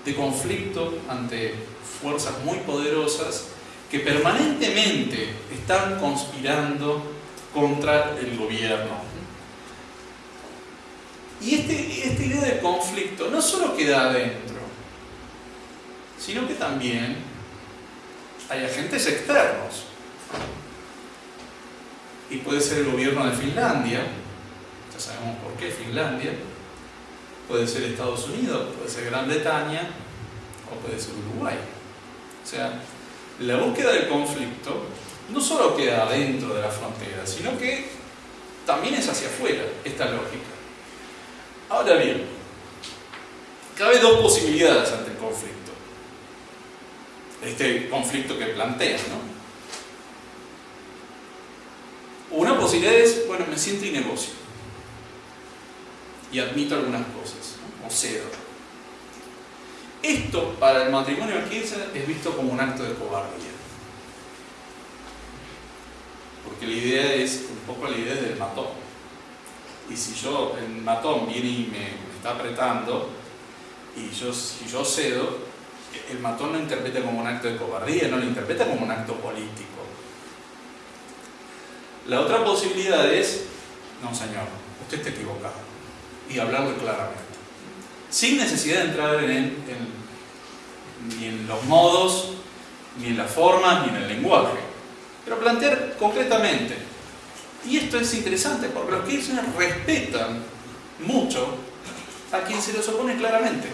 Speaker 3: de conflicto ante fuerzas muy poderosas que permanentemente están conspirando contra el gobierno. Y este, esta idea de conflicto no solo queda adentro, sino que también hay agentes externos. Y puede ser el gobierno de Finlandia, ya sabemos por qué Finlandia, puede ser Estados Unidos, puede ser Gran Bretaña o puede ser Uruguay. O sea, la búsqueda del conflicto no solo queda dentro de la frontera, sino que también es hacia afuera esta lógica. Ahora bien, cabe dos posibilidades ante el conflicto. Este conflicto que plantea, ¿no? Una posibilidad es, bueno, me siento y negocio y admito algunas cosas, o cedo. Esto para el matrimonio de Kirchner es visto como un acto de cobardía. Porque la idea es un poco la idea del matón. Y si yo, el matón viene y me, está apretando, y yo, si yo cedo, el matón lo interpreta como un acto de cobardía, no lo interpreta como un acto político. La otra posibilidad es, no señor, usted está equivocado y hablarlo claramente. Sin necesidad de entrar en, ni en los modos, ni en las formas, ni en el lenguaje. Pero plantear concretamente. Y esto es interesante porque los Kirchner respetan mucho a quien se los opone claramente.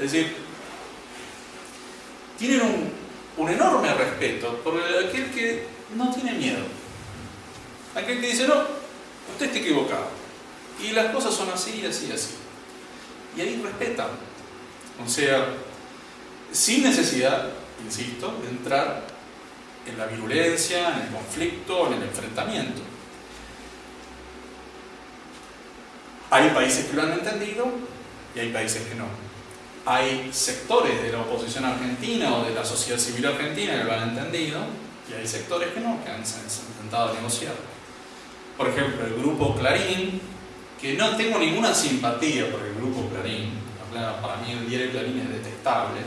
Speaker 3: Es decir, tienen un, un enorme respeto por aquel que no tiene miedo. Aquel que dice, no, usted está equivocado y las cosas son así, así, así. Y ahí respetan. O sea, sin necesidad, insisto, de entrar en la virulencia, en el conflicto, en el enfrentamiento. Hay países que lo han entendido y hay países que no. Hay sectores de la oposición argentina o de la sociedad civil argentina que lo han entendido y hay sectores que no, que han intentado negociar. Por ejemplo, el grupo Clarín que no tengo ninguna simpatía por el grupo Clarín, para mí el diario Clarín es detestable,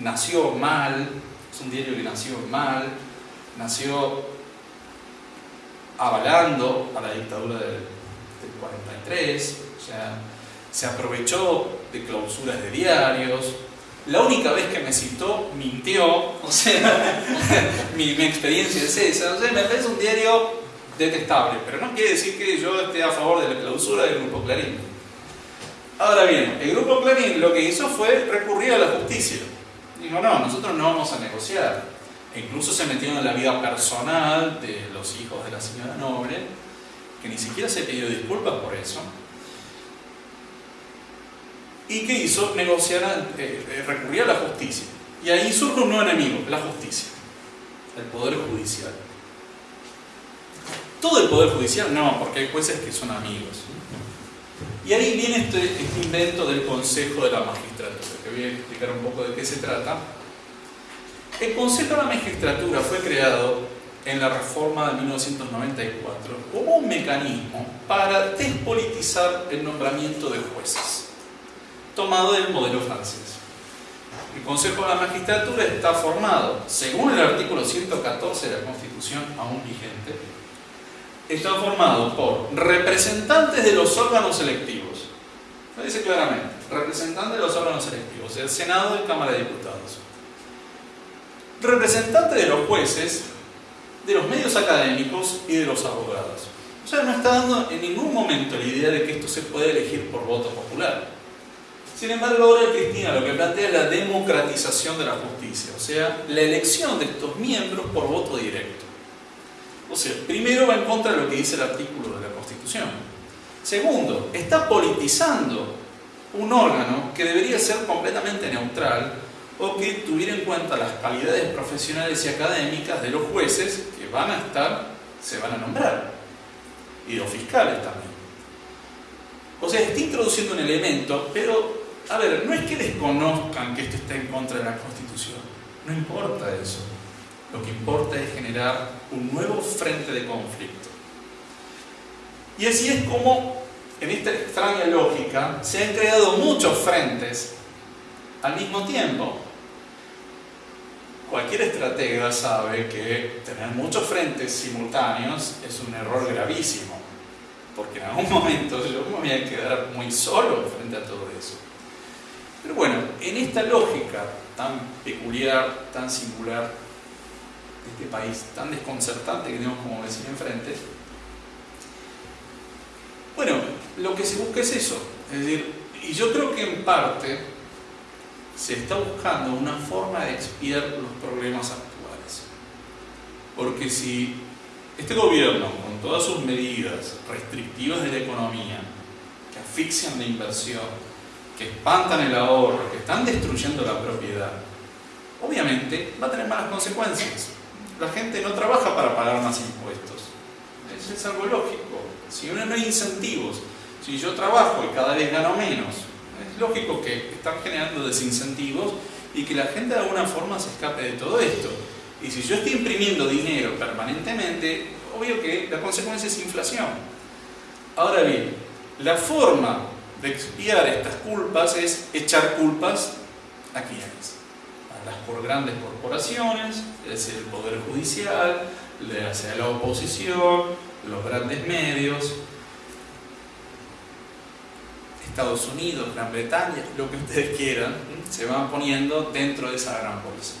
Speaker 3: nació mal, es un diario que nació mal, nació avalando a la dictadura del, 43, o sea, se aprovechó de clausuras de diarios. La única vez que me citó, mintió, o sea, mi, mi, experiencia es esa. O sea, me parece un diario detestable, pero no quiere decir que yo esté a favor de la clausura del Grupo Clarín. Ahora bien, el Grupo Clarín lo que hizo fue recurrir a la justicia. Dijo, no, nosotros no vamos a negociar. E incluso se metieron en la vida personal de los hijos de la señora Noble, que ni siquiera se pidió disculpas por eso. ¿Y qué hizo? Negociar, eh, eh, recurrir a la justicia. Y ahí surge un nuevo enemigo, la justicia, el Poder Judicial. Todo el Poder Judicial, no, porque hay jueces que son amigos. Y ahí viene este, este, invento del Consejo de la Magistratura, que voy a explicar un poco de qué se trata. El Consejo de la Magistratura fue creado en la reforma de 1994 como un mecanismo para despolitizar el nombramiento de jueces, tomado del modelo francés. El Consejo de la Magistratura está formado, según el artículo 114 de la Constitución aún vigente, está formado por representantes de los órganos electivos. Lo dice claramente, representantes de los órganos electivos, el Senado y Cámara de Diputados. Representantes de los jueces, de los medios académicos y de los abogados. O sea, no está dando en ningún momento la idea de que esto se puede elegir por voto popular. Sin embargo, ahora Cristina lo que plantea es la democratización de la justicia, o sea, la elección de estos miembros por voto directo. O sea, primero va en contra de lo que dice el artículo de la Constitución. Segundo, está politizando un órgano que debería ser completamente neutral o que tuviera en cuenta las calidades profesionales y académicas de los jueces que van a estar, se van a nombrar, y los fiscales también. O sea, está introduciendo un elemento, pero, a ver, no es que desconozcan que esto está en contra de la Constitución, no importa eso. Lo que importa es generar un nuevo frente de conflicto. Y así es como, en esta extraña lógica, se han creado muchos frentes al mismo tiempo. Cualquier estratega sabe que tener muchos frentes simultáneos es un error gravísimo, porque en algún momento yo me voy a quedar muy solo frente a todo eso. Pero bueno, en esta lógica tan peculiar, tan singular, este país tan desconcertante que tenemos como vecino enfrente, bueno, lo que se busca es eso. Es decir, y yo creo que en parte se está buscando una forma de expiar los problemas actuales. Porque si este gobierno, con todas sus medidas restrictivas de la economía, que asfixian la inversión, que espantan el ahorro, que están destruyendo la propiedad, obviamente va a tener malas consecuencias la gente no trabaja para pagar más impuestos. Eso es algo lógico. Si no hay incentivos, si yo trabajo y cada vez gano menos, es lógico que están generando desincentivos y que la gente de alguna forma se escape de todo esto. Y si yo estoy imprimiendo dinero permanentemente, obvio que la consecuencia es inflación. Ahora bien, la forma de expiar estas culpas es echar culpas a quienes las por grandes corporaciones, es el Poder Judicial, sea la oposición, los grandes medios, Estados Unidos, Gran Bretaña, lo que ustedes quieran, se van poniendo dentro de esa gran bolsa.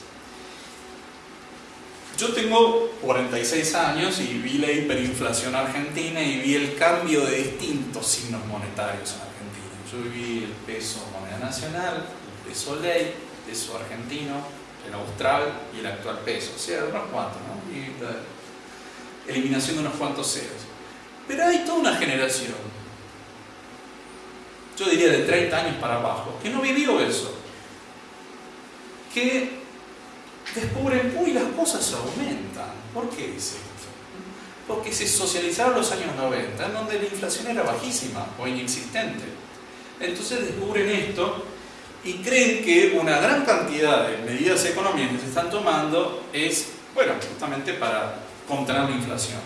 Speaker 3: Yo tengo 46 años y vi la hiperinflación argentina y vi el cambio de distintos signos monetarios en Argentina. Yo vi el peso moneda nacional, el peso ley, peso argentino, el austral y el actual peso, o sea, unos cuantos, ¿no? Y eliminación de unos cuantos ceros. Pero hay toda una generación, yo diría de 30 años para abajo, que no vivió eso, que descubren, uy, las cosas aumentan. ¿Por qué es esto? Porque se socializaron los años 90, en donde la inflación era bajísima o inexistente. Entonces descubren esto y creen que una gran cantidad de medidas económicas que se están tomando es, bueno, justamente para contener la inflación.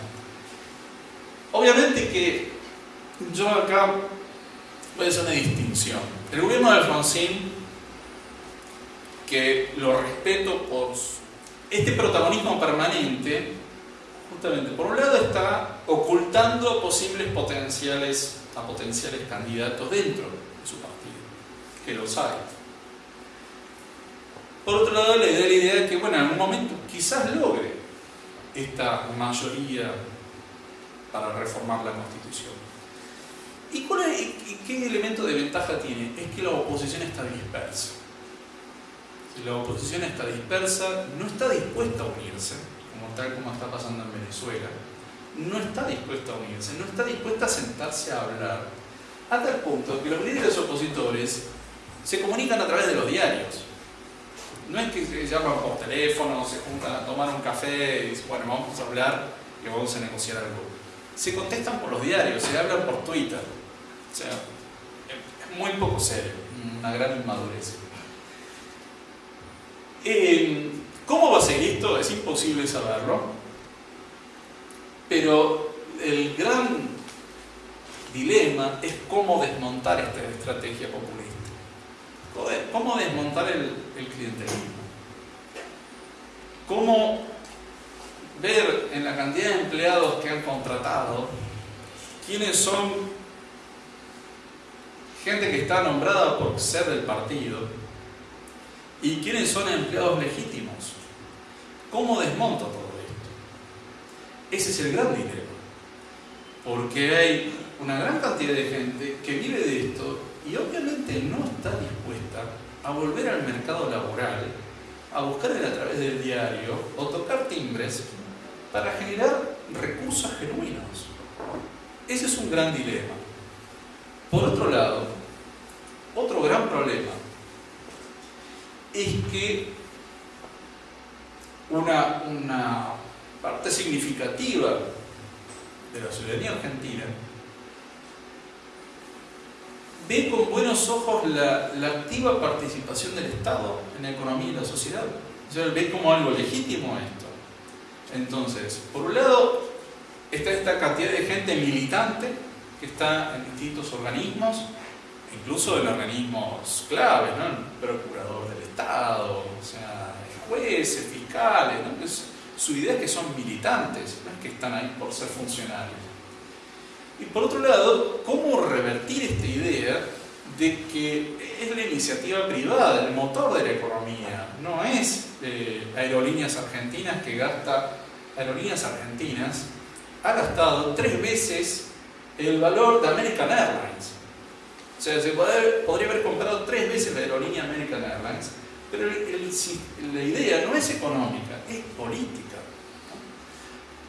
Speaker 3: Obviamente que yo acá voy a hacer una distinción. El gobierno de Alfonsín, que lo respeto por este protagonismo permanente, justamente, por un lado está ocultando posibles potenciales a potenciales candidatos dentro de su partido que los hay. Por otro lado, le da la idea de que, bueno, en algún momento quizás logre esta mayoría para reformar la Constitución. ¿Y, cuál qué elemento de ventaja tiene? Es que la oposición está dispersa. Si la oposición está dispersa, no está dispuesta a unirse, como tal como está pasando en Venezuela, no está dispuesta a unirse, no está dispuesta a sentarse a hablar, a tal punto que los líderes opositores se comunican a través de los diarios. No es que se llaman por teléfono, se juntan a tomar un café y dicen, bueno, vamos a hablar y vamos a negociar algo. Se contestan por los diarios, se hablan por Twitter. O sea, es muy poco serio, una gran inmadurez. Eh, ¿Cómo va a ser esto? Es imposible saberlo. Pero el gran dilema es cómo desmontar esta estrategia populista. ¿Cómo desmontar el, el clientelismo? ¿Cómo ver en la cantidad de empleados que han contratado quiénes son gente que está nombrada por ser del partido y quiénes son empleados legítimos? ¿Cómo desmonto todo esto? Ese es el gran dilema. Porque hay una gran cantidad de gente que vive de esto y obviamente no está dispuesta a volver al mercado laboral, a buscar a través del diario o tocar timbres para generar recursos genuinos. Ese es un gran dilema. Por otro lado, otro gran problema es que una, una parte significativa de la ciudadanía argentina ve con buenos ojos la, activa participación del Estado en la economía y la sociedad. O sea, ve como algo legítimo esto. Entonces, por un lado, está esta cantidad de gente militante que está en distintos organismos, incluso en organismos claves, ¿no? El procurador del Estado, o sea, jueces, fiscales, ¿no? su idea es que son militantes, no es que están ahí por ser funcionarios. Y por otro lado, ¿cómo revertir esta idea de que es la iniciativa privada, el motor de la economía? No es eh, Aerolíneas Argentinas que gasta, Aerolíneas Argentinas ha gastado tres veces el valor de American Airlines. O sea, se podría haber comprado tres veces la aerolínea American Airlines, pero la idea no es económica, es política.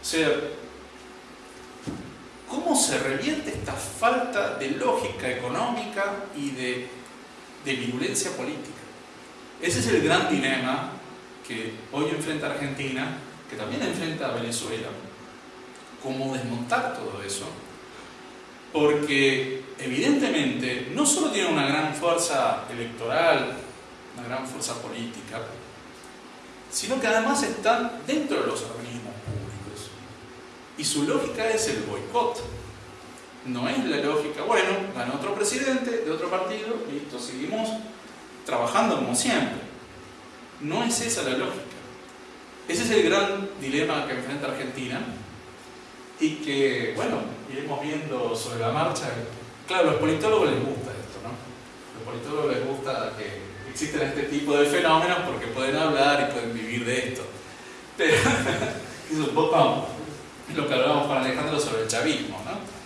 Speaker 3: O sea, ¿Cómo se revierte esta falta de lógica económica y de, virulencia política? Ese es el gran dilema que hoy enfrenta Argentina, que también enfrenta Venezuela. ¿Cómo desmontar todo eso? Porque evidentemente no solo tiene una gran fuerza electoral, una gran fuerza política, sino que además están dentro de los organismos y su lógica es el boicot. No es la lógica, bueno, ganó otro presidente de otro partido, listo, seguimos trabajando como siempre. No es esa la lógica. Ese es el gran dilema que enfrenta Argentina y que, bueno, iremos viendo sobre la marcha. Claro, a los politólogos les gusta esto, ¿no? A los politólogos les gusta que existen este tipo de fenómenos porque pueden hablar y pueden vivir de esto. Pero, es un poco lo que hablábamos con Alejandro sobre el chavismo, ¿no?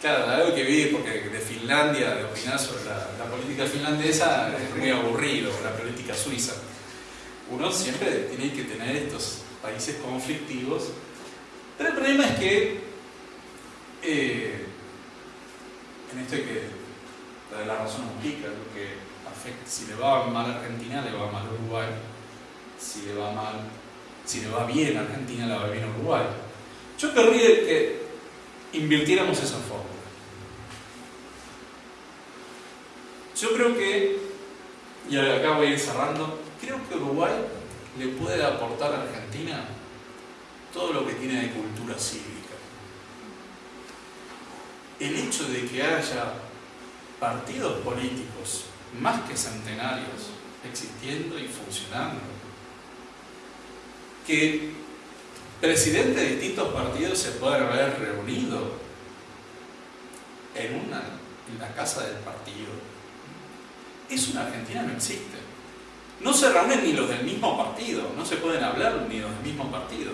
Speaker 3: Claro, algo que vi porque de Finlandia, de opinar sobre la, política finlandesa es muy aburrido, la política suiza. Uno siempre tiene que tener estos países conflictivos, pero el problema es que eh, en esto hay que la de la razón implica lo que afecta, si le va mal a Argentina, le va mal a Uruguay, si le va mal, si le va bien a Argentina, le va bien a Uruguay. Yo querría que invirtiéramos esa fórmula. Yo creo que, y acá voy a ir cerrando, creo que Uruguay le puede aportar a Argentina todo lo que tiene de cultura cívica. El hecho de que haya partidos políticos más que centenarios existiendo y funcionando, que presidentes de distintos partidos se pueden haber reunido en, una, en la casa del partido Eso en Argentina no existe. No se reúnen ni los del mismo partido, no se pueden hablar ni los del mismo partido.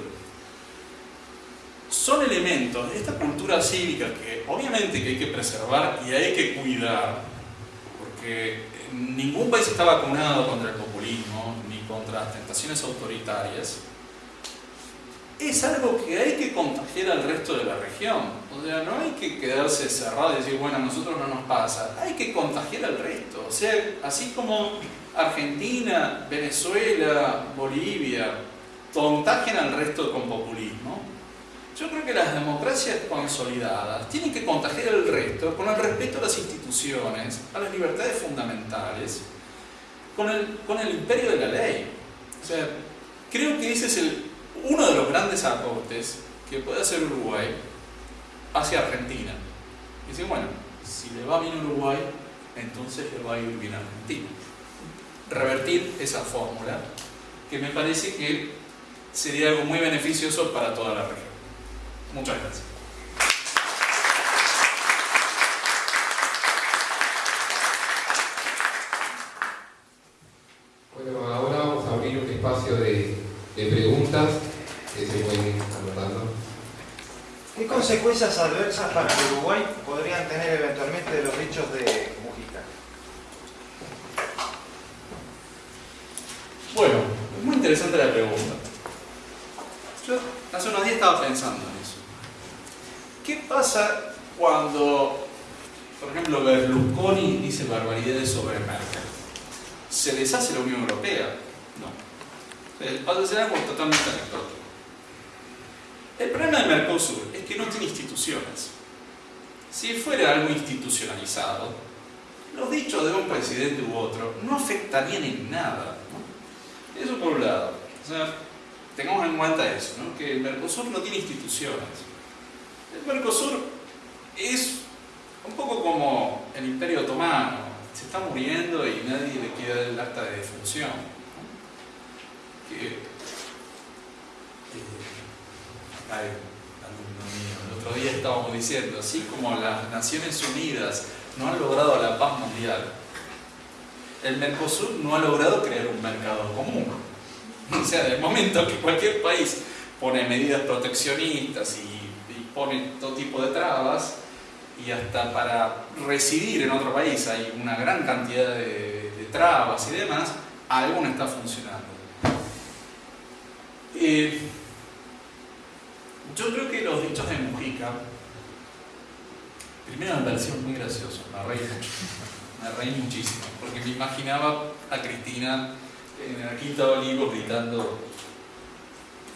Speaker 3: Son elementos de esta cultura cívica que obviamente que hay que preservar y hay que cuidar, porque ningún país está vacunado contra el populismo ni contra las tentaciones autoritarias. Es algo que hay que contagiar al resto de la región. O sea, no hay que quedarse cerrado y decir, bueno, a nosotros no nos pasa. Hay que contagiar al resto. O sea, así como Argentina, Venezuela, Bolivia contagian al resto con populismo, yo creo que las democracias consolidadas tienen que contagiar al resto con el respeto a las instituciones, a las libertades fundamentales, con el, con el imperio de la ley. O sea, creo que ese es el, uno de los grandes aportes que puede hacer Uruguay hacia Argentina. Y decir, bueno, si le va bien Uruguay, entonces le va a ir bien a Argentina. Revertir esa fórmula, que me parece que sería algo muy beneficioso para toda la región. Muchas gracias.
Speaker 1: Bueno, ahora vamos a abrir un espacio de, de preguntas que se pueden ir anotando.
Speaker 4: ¿Qué consecuencias adversas para el Uruguay podrían tener eventualmente los dichos de Mujica?
Speaker 3: Bueno, es muy interesante la pregunta. Yo hace unos días estaba pensando en eso. ¿Qué pasa cuando, por ejemplo, Berlusconi dice barbaridades sobre Merkel? ¿Se deshace la Unión Europea? No. Eh, Pasa a ser algo totalmente anecdótico. El problema de Mercosur es que no tiene instituciones. Si fuera algo institucionalizado, los dichos de un presidente u otro no afectarían en nada. Eso por un lado. O sea, tengamos en cuenta eso, ¿no? que el Mercosur no tiene instituciones. El Mercosur es un poco como el Imperio Otomano, se está muriendo y nadie le quiere dar el acta de defunción. Que, eh, alumno mío, el otro día estábamos diciendo, así como las Naciones Unidas no han logrado la paz mundial, el Mercosur no ha logrado crear un mercado común. O sea, del momento que cualquier país pone medidas proteccionistas y, y pone todo tipo de trabas, y hasta para residir en otro país hay una gran cantidad de, trabas y demás, algo no está funcionando. Eh, yo creo que los dichos de Mujica, primero me pareció muy gracioso, me reí me reí muchísimo, porque me imaginaba a Cristina en la Quinta de gritando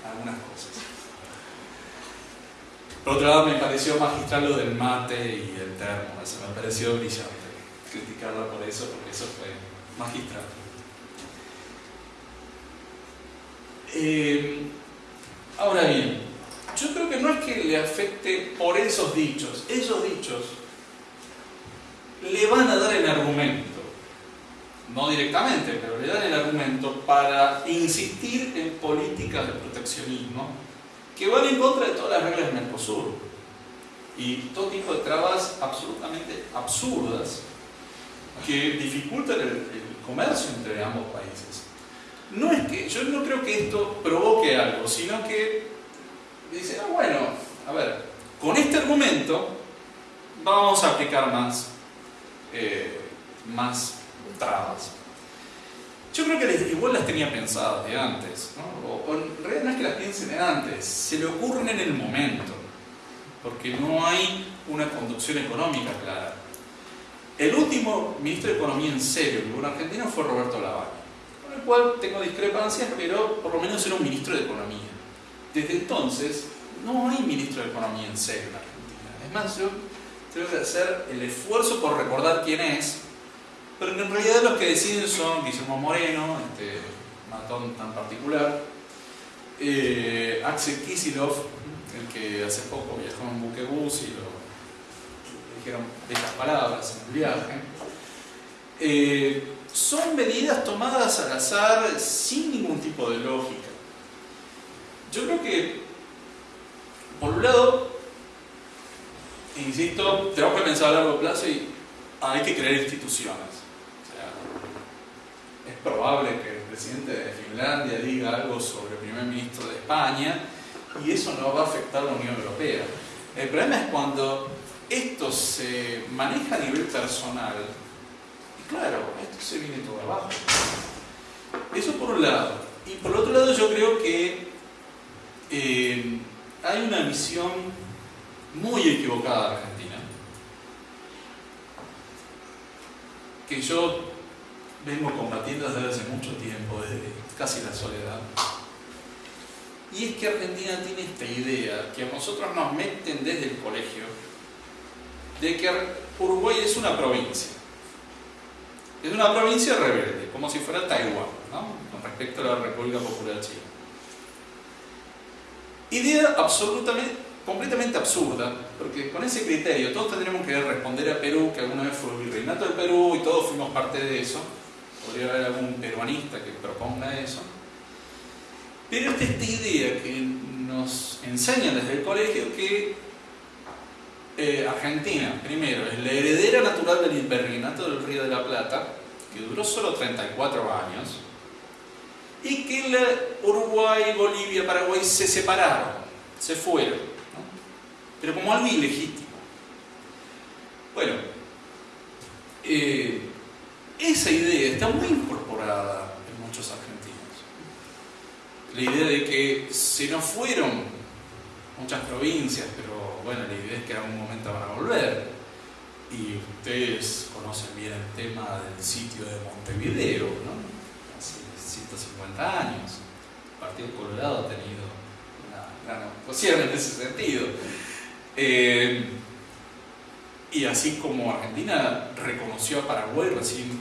Speaker 3: algunas cosas. Por otro lado, me pareció magistral lo del mate y el termo, eso me pareció brillante. Criticarla por eso, porque eso fue magistral. Eh, ahora bien, yo creo que no es que le afecte por esos dichos, esos dichos le van a dar el argumento, no directamente, pero le dan el argumento para insistir en políticas de proteccionismo que van en contra de todas las reglas del Mercosur. Y todo tipo de trabas absolutamente absurdas que dificultan el, el comercio entre ambos países. No es que, yo no creo que esto provoque algo, sino que dice, ah, bueno, a ver, con este argumento vamos a aplicar más, eh, más trabas. Yo creo que igual las tenía pensadas de antes, ¿no? o, en realidad no es que las piensen de antes, se le ocurren en el momento, porque no hay una conducción económica clara. El último ministro de Economía en serio que hubo en Argentina fue Roberto Lavagna, con el cual tengo discrepancias, pero por lo menos era un ministro de Economía. Desde entonces no hay ministro de Economía en serio en Argentina. Es más, yo tengo que hacer el esfuerzo por recordar quién es, pero en realidad los que deciden son Guillermo Moreno, este matón tan particular, eh, Axel Kisilov, el que hace poco viajó en un buquebús y lo dijeron estas palabras en el viaje. Eh, son medidas tomadas al azar sin ningún tipo de lógica. Yo creo que, por un lado, insisto, tenemos que pensar a largo plazo y hay que crear instituciones. O sea, probable que el presidente de Finlandia diga algo sobre el primer ministro de España y eso no va a afectar a la Unión Europea. El problema es cuando esto se maneja a nivel personal y claro, esto se viene todo abajo. Eso por un lado. Y por otro lado yo creo que eh, hay una visión muy equivocada de Argentina. Que yo vengo combatiendo desde hace mucho tiempo, desde casi la soledad. Y es que Argentina tiene esta idea que a nosotros nos meten desde el colegio de que Uruguay es una provincia. Es una provincia rebelde, como si fuera Taiwán, ¿no? con respecto a la República Popular China. Idea absolutamente, completamente absurda, porque con ese criterio todos tendríamos que responder a Perú, que alguna vez fue el virreinato del Perú y todos fuimos parte de eso. Podría haber algún peruanista que proponga eso. Pero esta, esta idea que nos enseñan desde el colegio que eh, Argentina, primero, es la heredera natural del virreinato del Río de la Plata, que duró solo 34 años, y que la Uruguay, Bolivia, Paraguay se separaron, se fueron, ¿no? pero como algo ilegítimo. Bueno, eh, esa idea está muy incorporada en muchos argentinos. La idea de que se nos fueron muchas provincias, pero bueno, la idea es que en algún momento van a volver. Y ustedes conocen bien el tema del sitio de Montevideo, ¿no? Hace 150 años. El Partido Colorado ha tenido una gran actuación en ese sentido. Eh, y así como Argentina reconoció a Paraguay recién en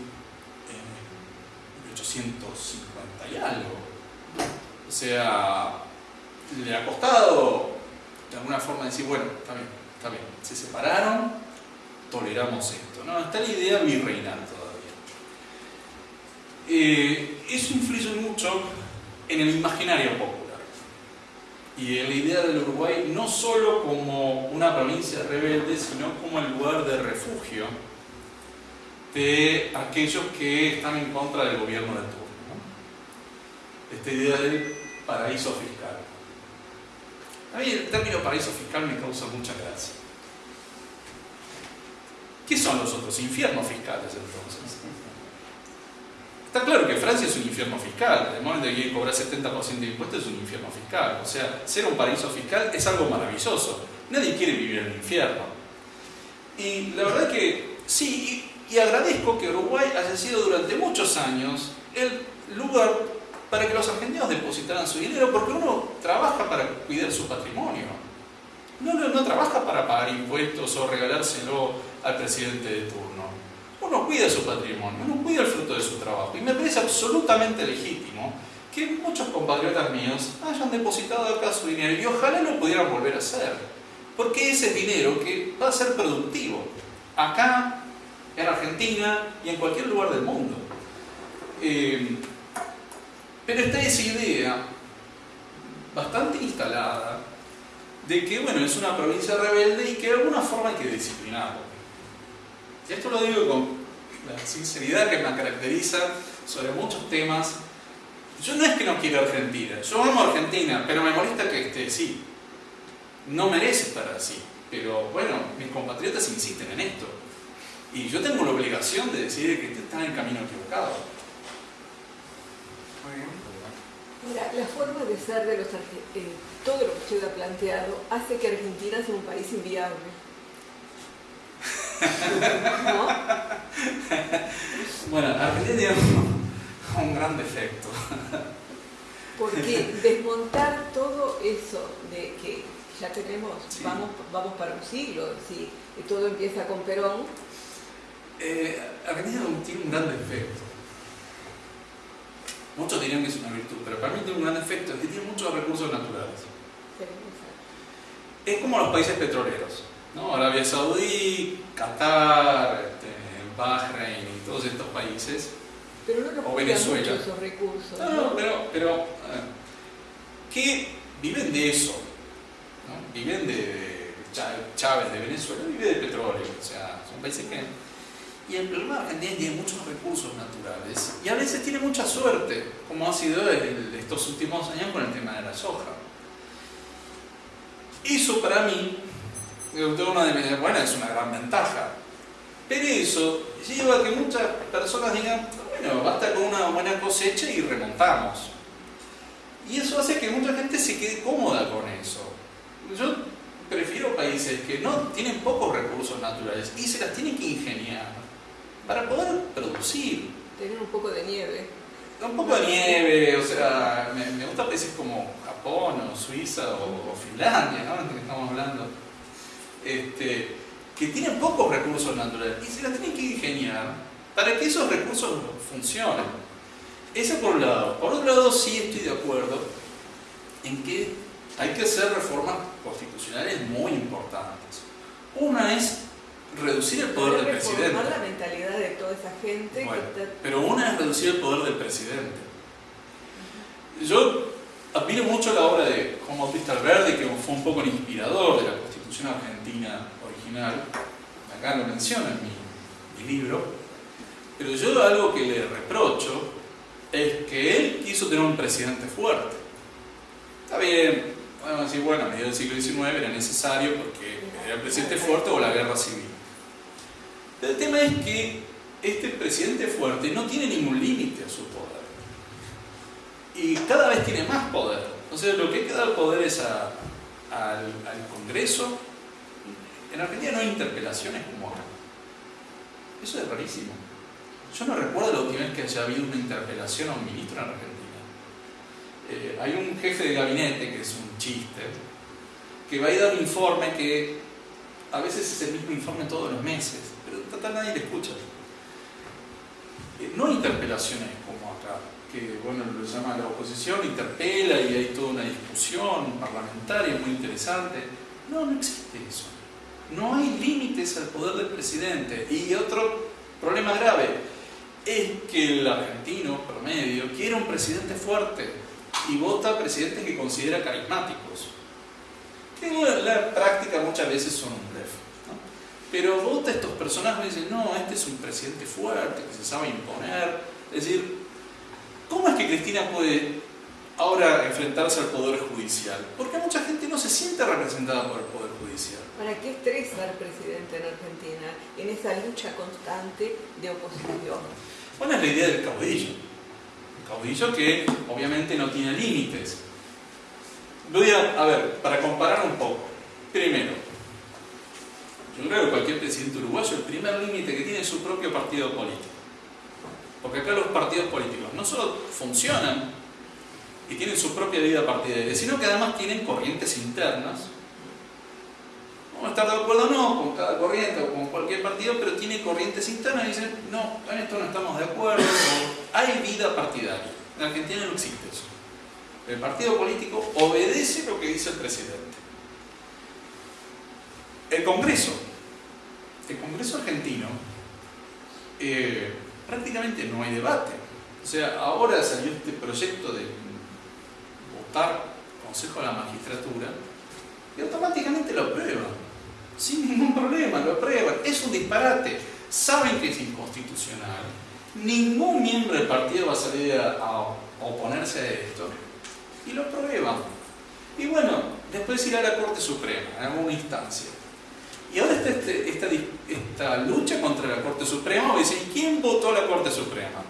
Speaker 3: 1850 y algo. O sea, le ha costado de alguna forma decir, bueno, está bien, está bien, se separaron, toleramos esto. No, está la idea virreinal. Eh, eso influye mucho en el imaginario popular y en la idea del Uruguay no solo como una provincia rebelde, sino como el lugar de refugio de aquellos que están en contra del gobierno de turno. ¿no? Esta idea del paraíso fiscal. A mí el término paraíso fiscal me causa mucha gracia. ¿Qué son los otros infiernos fiscales entonces? Está claro que Francia es un infierno fiscal, el momento en que cobrar 70% de impuestos es un infierno fiscal. O sea, ser un paraíso fiscal es algo maravilloso. Nadie quiere vivir en el infierno. Y la verdad que sí, y, y agradezco que Uruguay haya sido durante muchos años el lugar para que los argentinos depositaran su dinero, porque uno trabaja para cuidar su patrimonio. No, no, no trabaja para pagar impuestos o regalárselo al presidente de turno. Uno cuida su patrimonio, uno cuida el fruto de su trabajo. Y me parece absolutamente legítimo que muchos compatriotas míos hayan depositado acá su dinero y ojalá lo pudieran volver a hacer. Porque ese es dinero que va a ser productivo acá, en Argentina y en cualquier lugar del mundo. Eh, pero está esa idea bastante instalada de que, bueno, es una provincia rebelde y que de alguna forma hay que disciplinarlo. Y esto lo digo con la sinceridad que me caracteriza sobre muchos temas. Yo no es que no quiera Argentina, yo amo Argentina, pero me molesta que esté así. No merece estar así, pero bueno, mis compatriotas insisten en esto. Y yo tengo la obligación de decir que están en el camino equivocado.
Speaker 2: Muy bien.
Speaker 5: Mira, la forma de ser de los argentinos, todo lo que usted ha planteado, hace que Argentina sea un país inviable. ¿No?
Speaker 3: Bueno, Argentina tiene un, un gran defecto.
Speaker 5: Porque desmontar todo eso de que ya tenemos,
Speaker 3: Sí.
Speaker 5: vamos, vamos para un siglo, si todo empieza con Perón,
Speaker 3: Eh, Argentina tiene un gran defecto. Muchos dirían que es una virtud, pero para mí tiene un gran defecto, es que tiene muchos recursos naturales. Es como los países petroleros, ¿no? Arabia Saudí, Qatar, este, Bahrein y todos estos países.
Speaker 5: pero no nos
Speaker 3: O Venezuela.
Speaker 5: esos recursos.
Speaker 3: No,
Speaker 5: ¿no?
Speaker 3: pero, pero que viven de eso, ¿no? Viven de, de Chá- Chávez de Venezuela, vive de petróleo, o sea, son países que... Y el problema de Argentina tiene muchos recursos naturales y a veces tiene mucha suerte, como ha sido en estos últimos años con el tema de la soja. Eso para mí, una de bueno, es una gran ventaja. Pero eso lleva a que muchas personas digan, bueno, basta con una buena cosecha y remontamos. Y eso hace que mucha gente se quede cómoda con eso. Yo prefiero países que no tienen pocos recursos naturales y se las tienen que ingeniar para poder producir.
Speaker 5: Tener un poco de nieve.
Speaker 3: Un poco de nieve, o sea, me, me gustan países como Japón o Suiza o, Finlandia, ¿no? que estamos hablando, este, que tienen pocos recursos naturales y se las tienen que ingeniar para que esos recursos funcionen. Eso por un lado. Por otro lado, sí estoy de acuerdo en que hay que hacer reformas constitucionales muy importantes. Una es reducir el poder del presidente.
Speaker 5: la mentalidad de toda esa gente.
Speaker 3: Pero una es reducir el poder del presidente. Yo admiro mucho la obra de Juan Bautista Alberdi, que fue un poco el inspirador de la Constitución Argentina original. Acá lo menciona en mi, mi libro. Pero yo algo que le reprocho es que él quiso tener un presidente fuerte. Está bien, podemos decir, bueno, a mediados del siglo XIX era necesario porque era el presidente fuerte o la guerra civil. Pero el tema es que este presidente fuerte no tiene ningún límite a su poder. Y cada vez tiene más poder. Sea, lo que hay que dar poder es al, al Congreso. En Argentina no hay interpelaciones como acá. Eso es rarísimo. Yo no recuerdo la última vez que haya habido una interpelación a un ministro en Argentina. Eh, hay un jefe de gabinete, que es un chiste, que va a ir dar un informe que a veces es el mismo informe todos los meses, pero total nadie le escucha. Eh, no interpelaciones como que bueno, lo llama la oposición, interpela y hay toda una discusión parlamentaria muy interesante. No, no existe eso. No hay límites al poder del presidente. Y otro problema grave, es que el argentino promedio quiere un presidente fuerte y vota presidentes que considera carismáticos. Que en la práctica muchas veces son un blef. Pero vota estos personajes y dice, no, este es un presidente fuerte, que se sabe imponer. Es decir, ¿cómo es que Cristina puede ahora enfrentarse al Poder Judicial? Porque mucha gente no se siente representada por el Poder Judicial.
Speaker 5: ¿Para qué estresa al presidente en Argentina en esa lucha constante de oposición?
Speaker 3: Bueno, es la idea del caudillo. Un caudillo que obviamente no tiene límites. Voy a, a ver, para comparar un poco. Primero, yo creo que cualquier presidente uruguayo, el primer límite que tiene es su propio partido político. Porque acá los partidos políticos no solo funcionan y tienen su propia vida partidaria, sino que además tienen corrientes internas Vamos a estar de acuerdo o no con cada corriente o con cualquier partido, pero tiene corrientes internas y dicen, no, en esto no estamos de acuerdo, hay vida partidaria. En Argentina no existe eso. El partido político obedece lo que dice el presidente. El Congreso, el Congreso argentino, eh, prácticamente no hay debate. O sea, ahora salió este proyecto de votar Consejo de la Magistratura y automáticamente lo aprueban sin ningún problema, lo aprueban. Es un disparate. Saben que es inconstitucional. Ningún miembro del partido va a salir a, oponerse a esto. Y lo aprueban. Y bueno, después irá a la Corte Suprema, en alguna instancia. Y ahora está este, esta, esta, lucha contra la Corte Suprema. Y dicen, ¿quién votó a la Corte Suprema?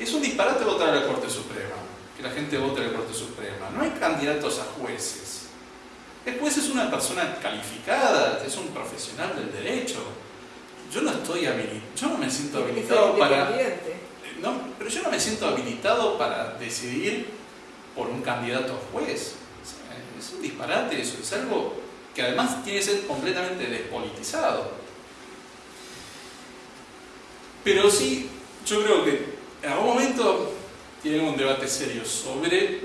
Speaker 3: Es un disparate votar a la Corte Suprema. Que la gente vote a la Corte Suprema. No hay candidatos a jueces Después es una persona calificada, es un profesional del derecho. Yo no estoy habilitado, yo no me siento habilitado para... No, pero yo no me siento habilitado para decidir por un candidato a juez. Es un disparate eso, es algo que además tiene que ser completamente despolitizado. Pero sí, yo creo que en algún momento tiene un debate serio sobre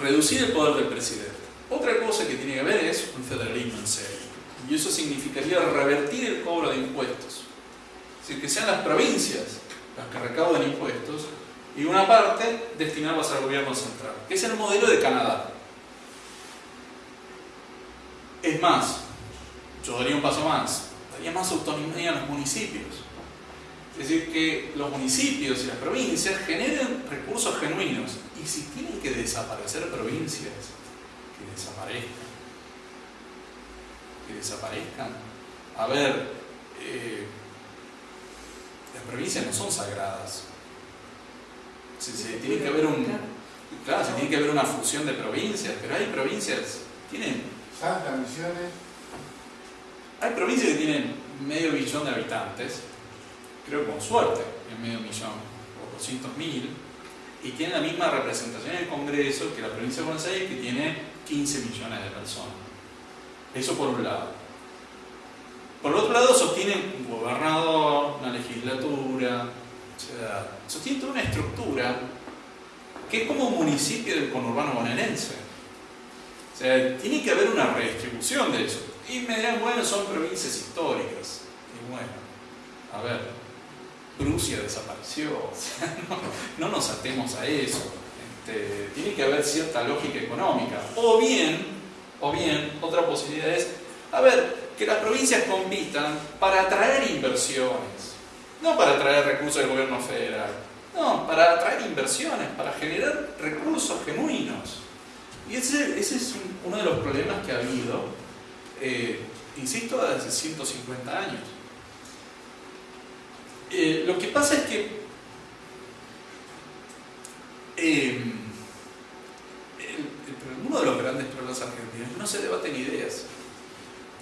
Speaker 3: reducir el poder del presidente. Otra cosa que tiene que ver es un federalismo en serio. Y eso significaría revertir el cobro de impuestos. Es decir, que sean las provincias las que recauden impuestos y una parte destinarlas al gobierno central, que es el modelo de Canadá. Es más, yo daría un paso más, haya más autonomía en los municipios. Es decir, que los municipios y las provincias generen recursos genuinos. Y si tienen que desaparecer provincias, que desaparezcan. Que desaparezcan. A ver, eh, las provincias no son sagradas. Se, se tiene que haber un, claro, se tiene que haber una fusión de provincias, pero hay provincias, tienen,
Speaker 6: Salta, Misiones,
Speaker 3: hay provincias que tienen medio millón de habitantes, creo con suerte, en medio millón, o 200 mil, y tienen la misma representación en el Congreso que la provincia de Buenos Aires, que tiene 15 millones de personas. Eso por un lado. Por otro lado, sostienen un gobernador, una legislatura, sostienen toda una estructura que es como un municipio del conurbano bonaerense. O sea, tiene que haber una redistribución de eso. Y me dirán, bueno, son provincias históricas. Y bueno, a ver, Prusia desapareció, o sea, no, no nos atemos a eso. Este, tiene que haber cierta lógica económica. O bien, o bien, otra posibilidad es, a ver, que las provincias compitan para atraer inversiones, no para atraer recursos del gobierno federal, no, para atraer inversiones, para generar recursos genuinos. Y ese, ese es un- uno de los problemas que ha habido, eh, insisto, desde 150 años. Eh, lo que pasa es que eh, uno de los grandes problemas argentinos no se debaten ideas,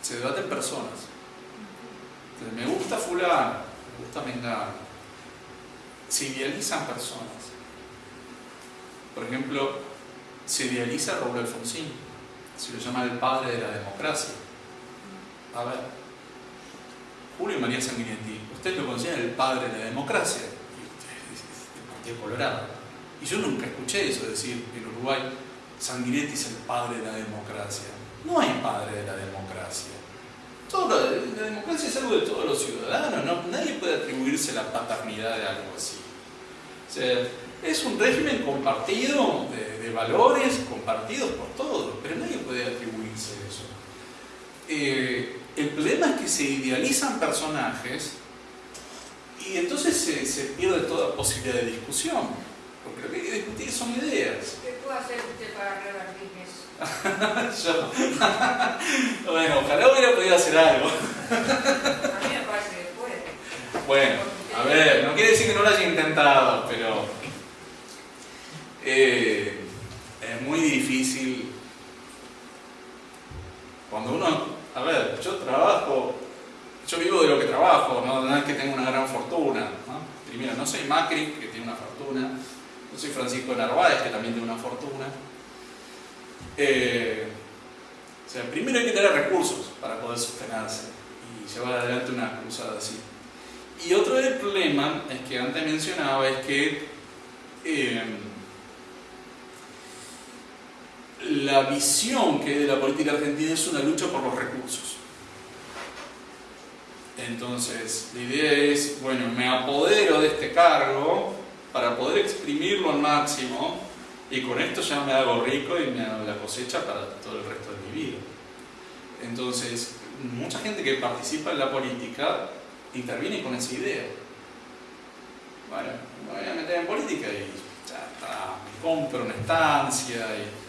Speaker 3: se debaten personas. Entonces, me gusta fulano, me gusta mengano. Se idealizan personas. Por ejemplo, se idealiza Raúl Alfonsín, se lo llama el padre de la democracia. A ver, Julio María Sanguinetti, usted lo considera el padre de la democracia, y usted es Colorado. Y yo nunca escuché eso decir en Uruguay, Sanguinetti es el padre de la democracia. No hay padre de la democracia. Todo la democracia es algo de todos los ciudadanos, no- nadie puede atribuirse la paternidad de algo así. O sea, es un régimen compartido de, de valores, compartidos por todos, pero nadie puede atribuirse eso. Eh, el problema es que se idealizan personajes y entonces se, se pierde toda posibilidad de discusión, porque lo que hay que discutir son ideas.
Speaker 7: ¿Qué puede hacer usted para revertir eso?
Speaker 3: Yo, bueno, ojalá hubiera podido hacer algo.
Speaker 7: A mí me parece que puede.
Speaker 3: Bueno, a ver, no quiere decir que no lo haya intentado, pero eh, es muy difícil. Cuando uno, a ver, yo trabajo, yo vivo de lo que trabajo, no, no es que tenga una gran fortuna. Primero, no soy Macri, que tiene una fortuna, no soy Francisco Narváez, que también tiene una fortuna. Eh, o sea, primero hay que tener recursos para poder sostenerse y llevar adelante una cruzada así. Y otro del problema es que antes mencionaba es que eh, la visión que hay de la política argentina es una lucha por los recursos. Entonces, la idea es, bueno, me apodero de este cargo para poder exprimirlo al máximo y con esto ya me hago rico y me hago la cosecha para todo el resto de mi vida. Entonces, mucha gente que participa en la política interviene con esa idea. Bueno, me voy a meter en política y ya está, me compro una estancia y,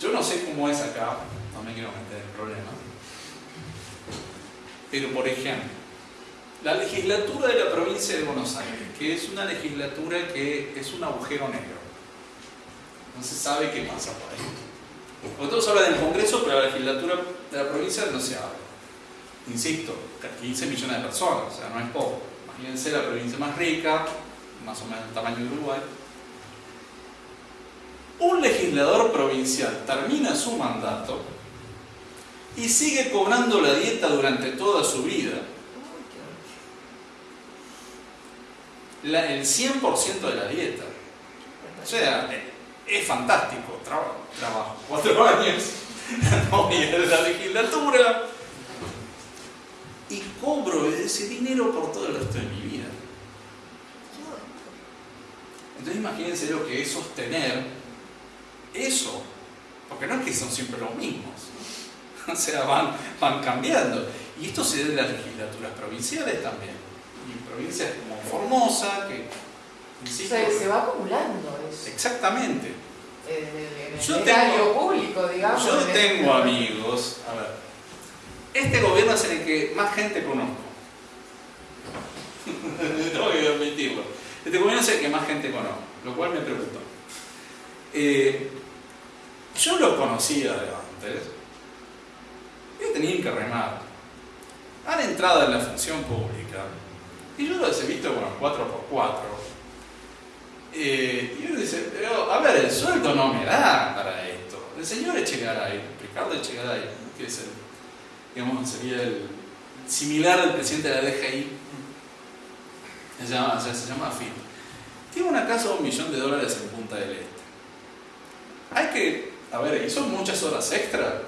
Speaker 3: yo no sé cómo es acá, no me quiero meter en problemas. Pero por ejemplo, la legislatura de la provincia de Buenos Aires, que es una legislatura que es un agujero negro. No se sabe qué pasa por ahí. Todos hablan del Congreso, pero la legislatura de la provincia no se habla. Insisto, 15 millones de personas, o sea, no es poco. Imagínense la provincia más rica, más o menos el tamaño de Uruguay. Un legislador provincial termina su mandato y sigue cobrando la dieta durante toda su vida. La- el 100% de la dieta. O sea, es fantástico. Traba- trabajo cuatro años, a la legislatura y cobro ese dinero por todo el resto de mi vida. Entonces imagínense lo que es sostener eso, porque no es que son siempre los mismos, o sea, van, van cambiando. Y esto se debe a las legislaturas provinciales también. Y provincias como Formosa, que, insisto,
Speaker 6: Se, se va acumulando eso.
Speaker 3: exactamente.
Speaker 6: En el,
Speaker 3: Yo tengo-
Speaker 6: público, digamos.
Speaker 3: Yo tengo amigos, a ver, este gobierno es el que más gente conozco. Tengo que admitirlo. Este gobierno es el que más gente conozco, lo cual me preocupa. Eh, yo los conocía de antes, y tenían que remar. Han entrado en la función pública, y yo los he visto, bueno, 4x4. Eh, y uno dice, pero a ver, el sueldo no me da para esto. El señor Echegaray, Ricardo Echegaray, que es el, digamos, sería el similar al presidente de la DGI, se llama, o se llama. Tiene una casa de un millón de dólares en Punta del Este. Hay que, a ver, hizo muchas horas extra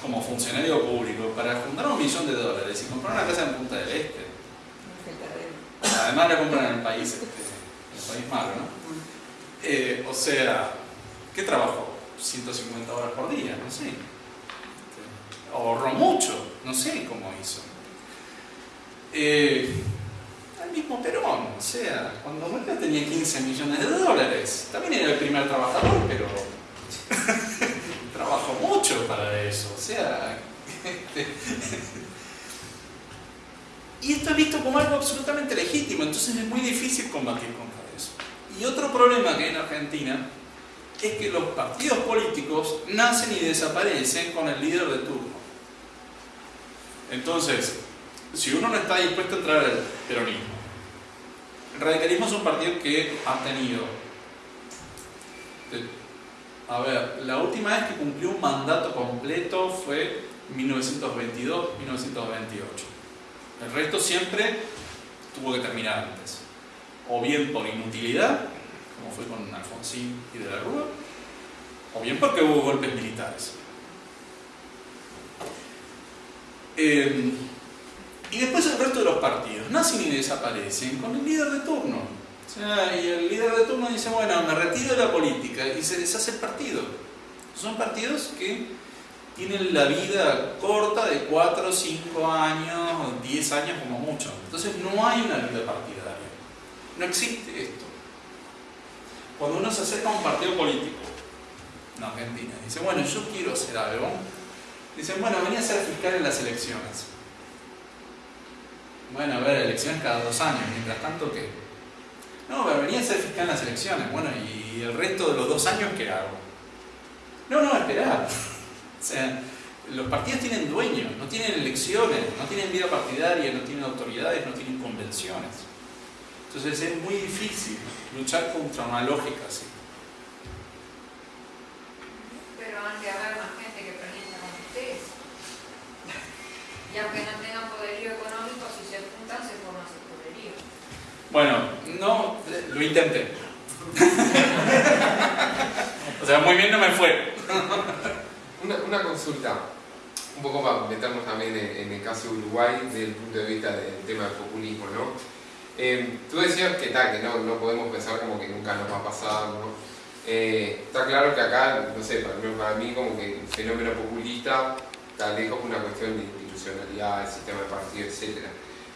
Speaker 3: como funcionario público para juntar un millón de dólares y comprar una casa en Punta del Este. Además la compran en el país, este, el país malo, ¿no? Eh, o sea, ¿qué trabajo? 150 horas por día, no sé. Ahorró mucho, no sé cómo hizo. Eh, el mismo Perón, o sea, cuando murió tenía 15 millones de dólares. También era el primer trabajador, pero trabajó mucho para eso. O sea, este, y esto es visto como algo absolutamente legítimo, entonces es muy difícil combatir contra eso. Y otro problema que hay en Argentina es que los partidos políticos nacen y desaparecen con el líder de turno. Entonces, si uno no está dispuesto a entrar al peronismo, el radicalismo es un partido que ha tenido, a ver, la última vez que cumplió un mandato completo fue 1922-1928. El resto siempre tuvo que terminar antes. O bien por inutilidad, como fue con Alfonsín y de la Rúa, o bien porque hubo golpes militares. Eh, y después el resto de los partidos nacen y desaparecen con el líder de turno. Sea, y el líder de turno dice, bueno, me retiro de la política y se deshace el partido. Son partidos que tienen la vida corta de 4, 5 años, 10 años como mucho. Entonces no hay una vida partidaria. No existe esto. Cuando uno se acerca a un partido político en Argentina dice, bueno, yo quiero hacer algo, dicen, bueno, venía a ser fiscal en las elecciones. Bueno, a ver, elecciones cada dos años, mientras tanto, ¿qué? No, pero venía a ser fiscal en las elecciones. Bueno, ¿y el resto de los dos años qué hago? No, no, esperá. O sea, los partidos tienen dueños, no tienen elecciones, no tienen vida partidaria, no tienen autoridades, no tienen convenciones. Entonces es muy difícil luchar contra una lógica así.
Speaker 7: Pero han de haber más gente que presenta con ustedes. Y aunque no tengan poderío económico, si se juntan se forman.
Speaker 3: Bueno, no, lo intenté. o sea, muy bien no me fue.
Speaker 1: Una, una consulta, un poco para meternos también en, el caso de Uruguay desde el punto de vista del tema del populismo, ¿no? Eh, tú decías que tal, que no, no podemos pensar como que nunca nos va a pasar, ¿no? Eh, está claro que acá, no sé, para mí, para mí como que el fenómeno populista está lejos por una cuestión de institucionalidad, el sistema de partido, etc.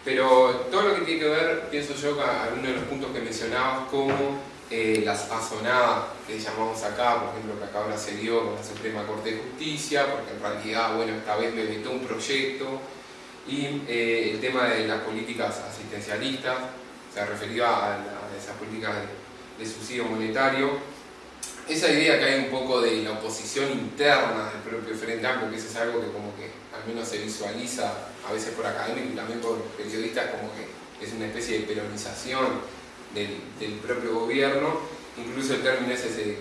Speaker 1: Pero todo lo que tiene que ver, pienso yo, con algunos de los puntos que mencionabas, como eh, la sazonada que llamamos acá, por ejemplo, que acá ahora se dio con la Suprema Corte de Justicia, porque en realidad, bueno, esta vez me vetó un proyecto, y eh, el tema de las políticas asistencialistas, o sea, referido a, a esas políticas de, de subsidio monetario. Esa idea que hay un poco de la oposición interna del propio Frente Amplio, que eso es algo que como que al menos se visualiza a veces por académicos y también por periodistas como que es una especie de peronización del, propio gobierno, incluso el término ese, ese,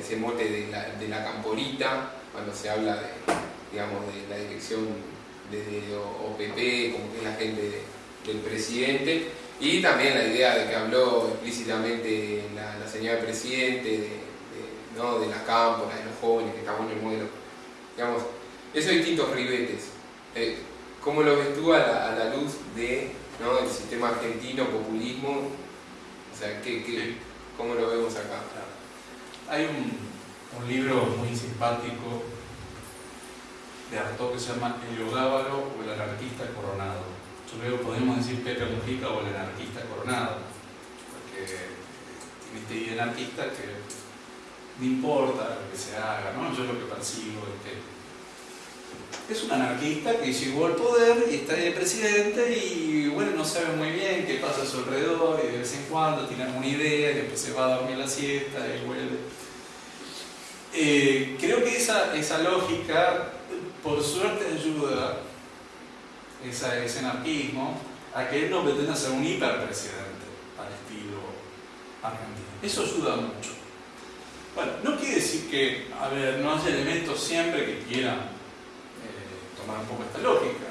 Speaker 1: ese mote de la, de la camporita, cuando se habla de, digamos, de la dirección desde OPP, como que es la gente de- del presidente, y también la idea de que habló explícitamente la, la señora presidente de, de- ¿no? de la cámpora, de los jóvenes, que estamos en el modelo. Digamos, esos distintos ribetes, eh, ¿cómo lo ves tú a la, a la luz de, ¿no? del sistema argentino, populismo? O sea, ¿qué, qué, ¿cómo lo vemos acá?
Speaker 3: Hay un, un libro muy simpático de Artaud que se llama El Yogábalo o el anarquista coronado. Yo creo que podemos decir Pepe Mujica o el anarquista coronado, porque tiene esta idea anarquista que no importa lo que se haga, ¿no? Yo lo que percibo es que es un anarquista que llegó al poder y está ahí de presidente y bueno, no sabe muy bien qué pasa a su alrededor y de vez en cuando tiene alguna idea y después se va a dormir la siesta y vuelve. Eh, creo que esa, esa lógica, por suerte, ayuda, esa, ese anarquismo, a que él no pretenda ser un hiperpresidente al estilo argentino. Eso ayuda mucho. Bueno, no quiere decir que, a ver, no haya elementos siempre que quieran un poco esta lógica.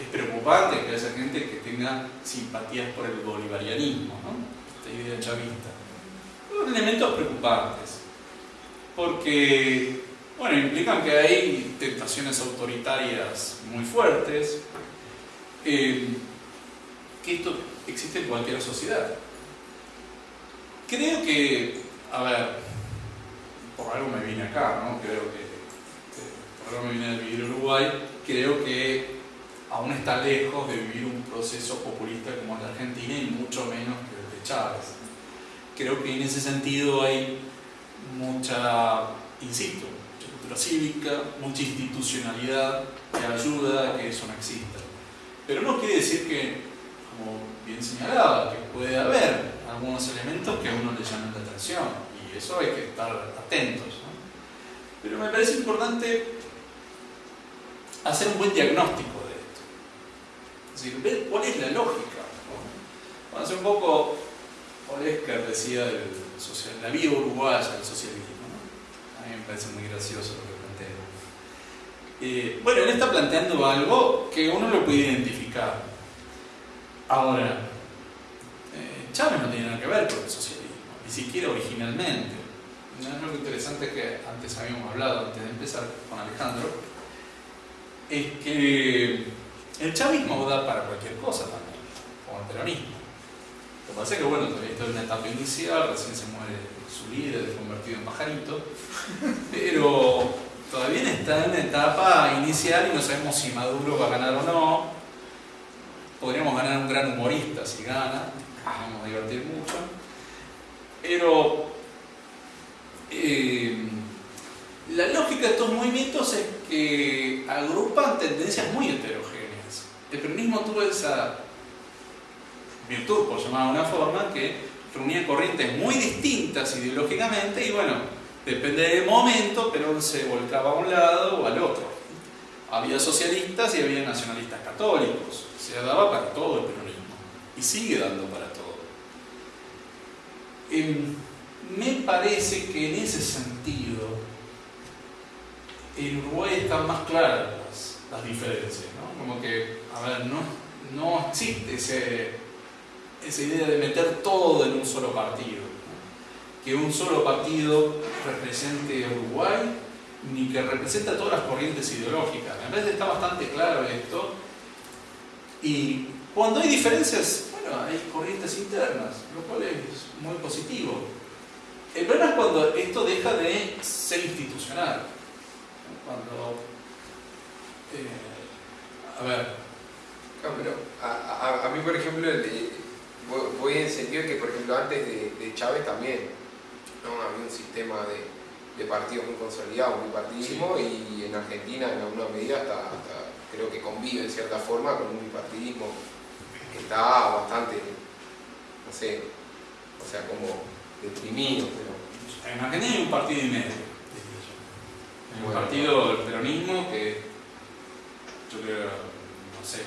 Speaker 3: Es preocupante que haya gente que tenga simpatías por el bolivarianismo, ¿no? esta idea chavista. Son elementos preocupantes, porque, bueno, implican que hay tentaciones autoritarias muy fuertes, eh, que esto existe en cualquier sociedad. Creo que, a ver, por algo me vine acá, ¿no? Creo que, por algo me vine a vivir Uruguay, creo que aún está lejos de vivir un proceso populista como el de Argentina y mucho menos que el de Chávez. Creo que en ese sentido hay mucha, insisto, mucha cultura cívica, mucha institucionalidad que ayuda a que eso no exista. Pero no quiere decir que, como bien señalaba, que puede haber algunos elementos que a uno le llamen la atención y eso hay que estar atentos. ¿no? Pero me parece importante hacer un buen diagnóstico de esto. Es decir, ver cuál es la lógica. ¿no? Hacer un poco, Olesker decía del social, la vida uruguaya del socialismo. ¿no? A mí me parece muy gracioso lo que plantea. Eh, bueno, él está planteando algo que uno lo puede identificar. Ahora, eh, Chávez no tiene nada que ver con el socialismo ni siquiera originalmente. Algo interesante que antes habíamos hablado, antes de empezar con Alejandro, es que el chavismo da para cualquier cosa también, como el peronismo. Lo que pasa es que, bueno, todavía está en una etapa inicial, recién se muere su líder, convertido en pajarito, pero todavía está en una etapa inicial y no sabemos si Maduro va a ganar o no. Podríamos ganar un gran humorista si gana, vamos a divertir mucho pero eh, la lógica de estos movimientos es que agrupan tendencias muy heterogéneas. El peronismo tuvo esa virtud, por llamar de una forma, que reunía corrientes muy distintas ideológicamente y bueno, depende del momento, pero se volcaba a un lado o al otro. Había socialistas y había nacionalistas católicos. Se daba para todo el peronismo y sigue dando para todo. Em, me parece que en ese sentido en Uruguay están más claras las, diferencias, ¿no? Como que, a ver, no, no existe ese, esa idea de meter todo en un solo partido. Que un solo partido represente a Uruguay, ni que represente a todas las corrientes ideológicas. En vez de está bastante claro esto. Y cuando hay diferencias, hay corrientes internas, lo cual es muy positivo. El problema es cuando esto deja de ser institucional. Cuando. Eh, a ver.
Speaker 1: pero a, mí, por ejemplo, voy en sentido de que, por ejemplo, antes de, Chávez también ¿no? había un sistema de, partidos muy consolidado, muy partidismo, y en Argentina, en alguna medida, hasta, creo que convive en cierta forma con un bipartidismo que está bastante, no sé, o sea, como deprimido. Pero...
Speaker 3: En Argentina hay un partido y medio, Hay un partido del peronismo que yo creo, no sé,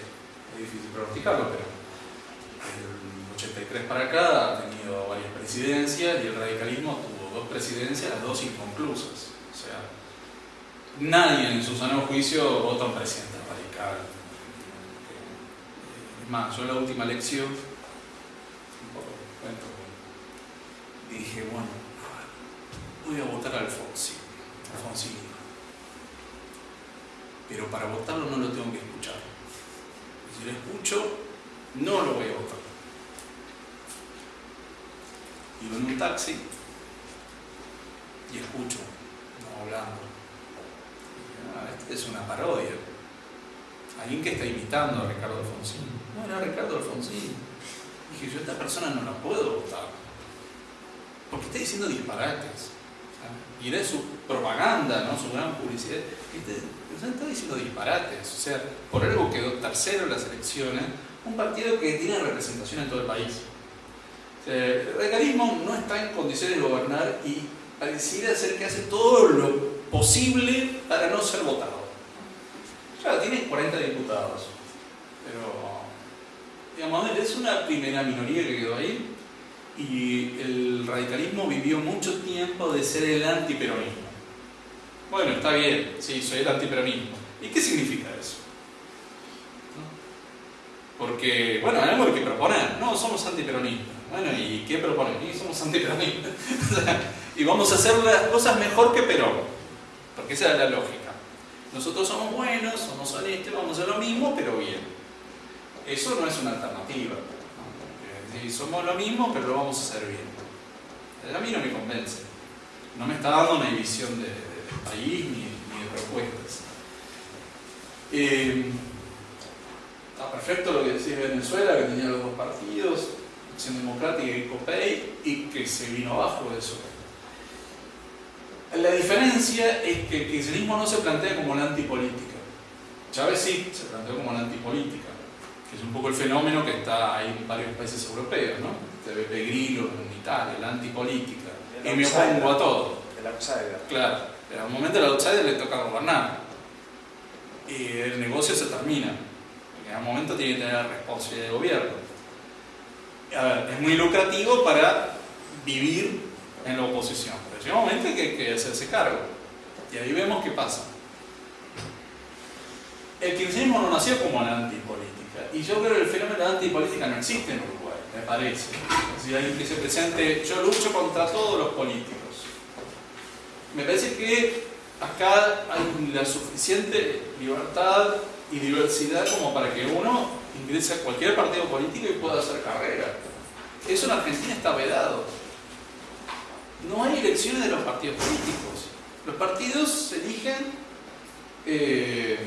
Speaker 3: es difícil pronosticarlo, pero el 83 para acá ha tenido varias presidencias y el radicalismo tuvo dos presidencias, las dos inconclusas. O sea, nadie en su sano juicio vota un presidente radical más, yo en la última lección, un poco cuento, dije, bueno, voy a votar a Alfonsi, Alfonsín. Pero para votarlo no lo tengo que escuchar. Si lo escucho, no lo voy a votar. Iba en un taxi y escucho, no hablando. Ah, Esta es una parodia. Alguien que está imitando a Ricardo Alfonsín. No era Ricardo Alfonsín. Dije, yo a esta persona no la puedo votar. Porque está diciendo disparates. Y era su propaganda, ¿no? su gran publicidad. Este, está diciendo disparates. O sea, por algo quedó tercero en las elecciones. Un partido que tiene representación en todo el país. Sea, el radicalismo no está en condiciones de gobernar y pareciera ser que hace todo lo posible para no ser votado. Claro, tiene 40 diputados, pero digamos, es una primera minoría que quedó ahí y el radicalismo vivió mucho tiempo de ser el antiperonismo. Bueno, está bien, sí, soy el antiperonismo. ¿Y qué significa eso? Porque, bueno, hay algo que proponer. No, somos antiperonistas. Bueno, ¿y qué proponen? Y somos antiperonistas. y vamos a hacer las cosas mejor que Perón. Porque esa es la lógica. Nosotros somos buenos, somos honestos, vamos a hacer lo mismo, pero bien. Eso no es una alternativa. ¿no? somos lo mismo, pero lo vamos a hacer bien. A mí no me convence. No me está dando una visión de país ni, ni, de propuestas. Eh, está perfecto lo que decía Venezuela, que tenía los dos partidos, Acción Democrática y COPEI, y que se vino abajo de eso. La diferencia es que el kirchnerismo no se plantea como la antipolítica. Chávez sí se planteó como la antipolítica, que es un poco el fenómeno que está ahí en varios países europeos, ¿no? De Beppe Grillo en Italia, la antipolítica. y me opongo a todo.
Speaker 4: El outsider.
Speaker 3: Claro, pero al momento del outsider le toca gobernar. Y el negocio se termina. En algún momento tiene que tener responsabilidad de gobierno. A ver, es muy lucrativo para vivir en la oposición llega un momento que hay que hacerse cargo. Y ahí vemos qué pasa. El kirchnerismo no nació como la antipolítica. Y yo creo que el fenómeno de la antipolítica no existe en Uruguay, me parece. Si alguien que se presente, yo lucho contra todos los políticos. Me parece que acá hay la suficiente libertad y diversidad como para que uno ingrese a cualquier partido político y pueda hacer carrera. Eso en Argentina está vedado no hay elecciones de los partidos políticos. Los partidos eligen, eh,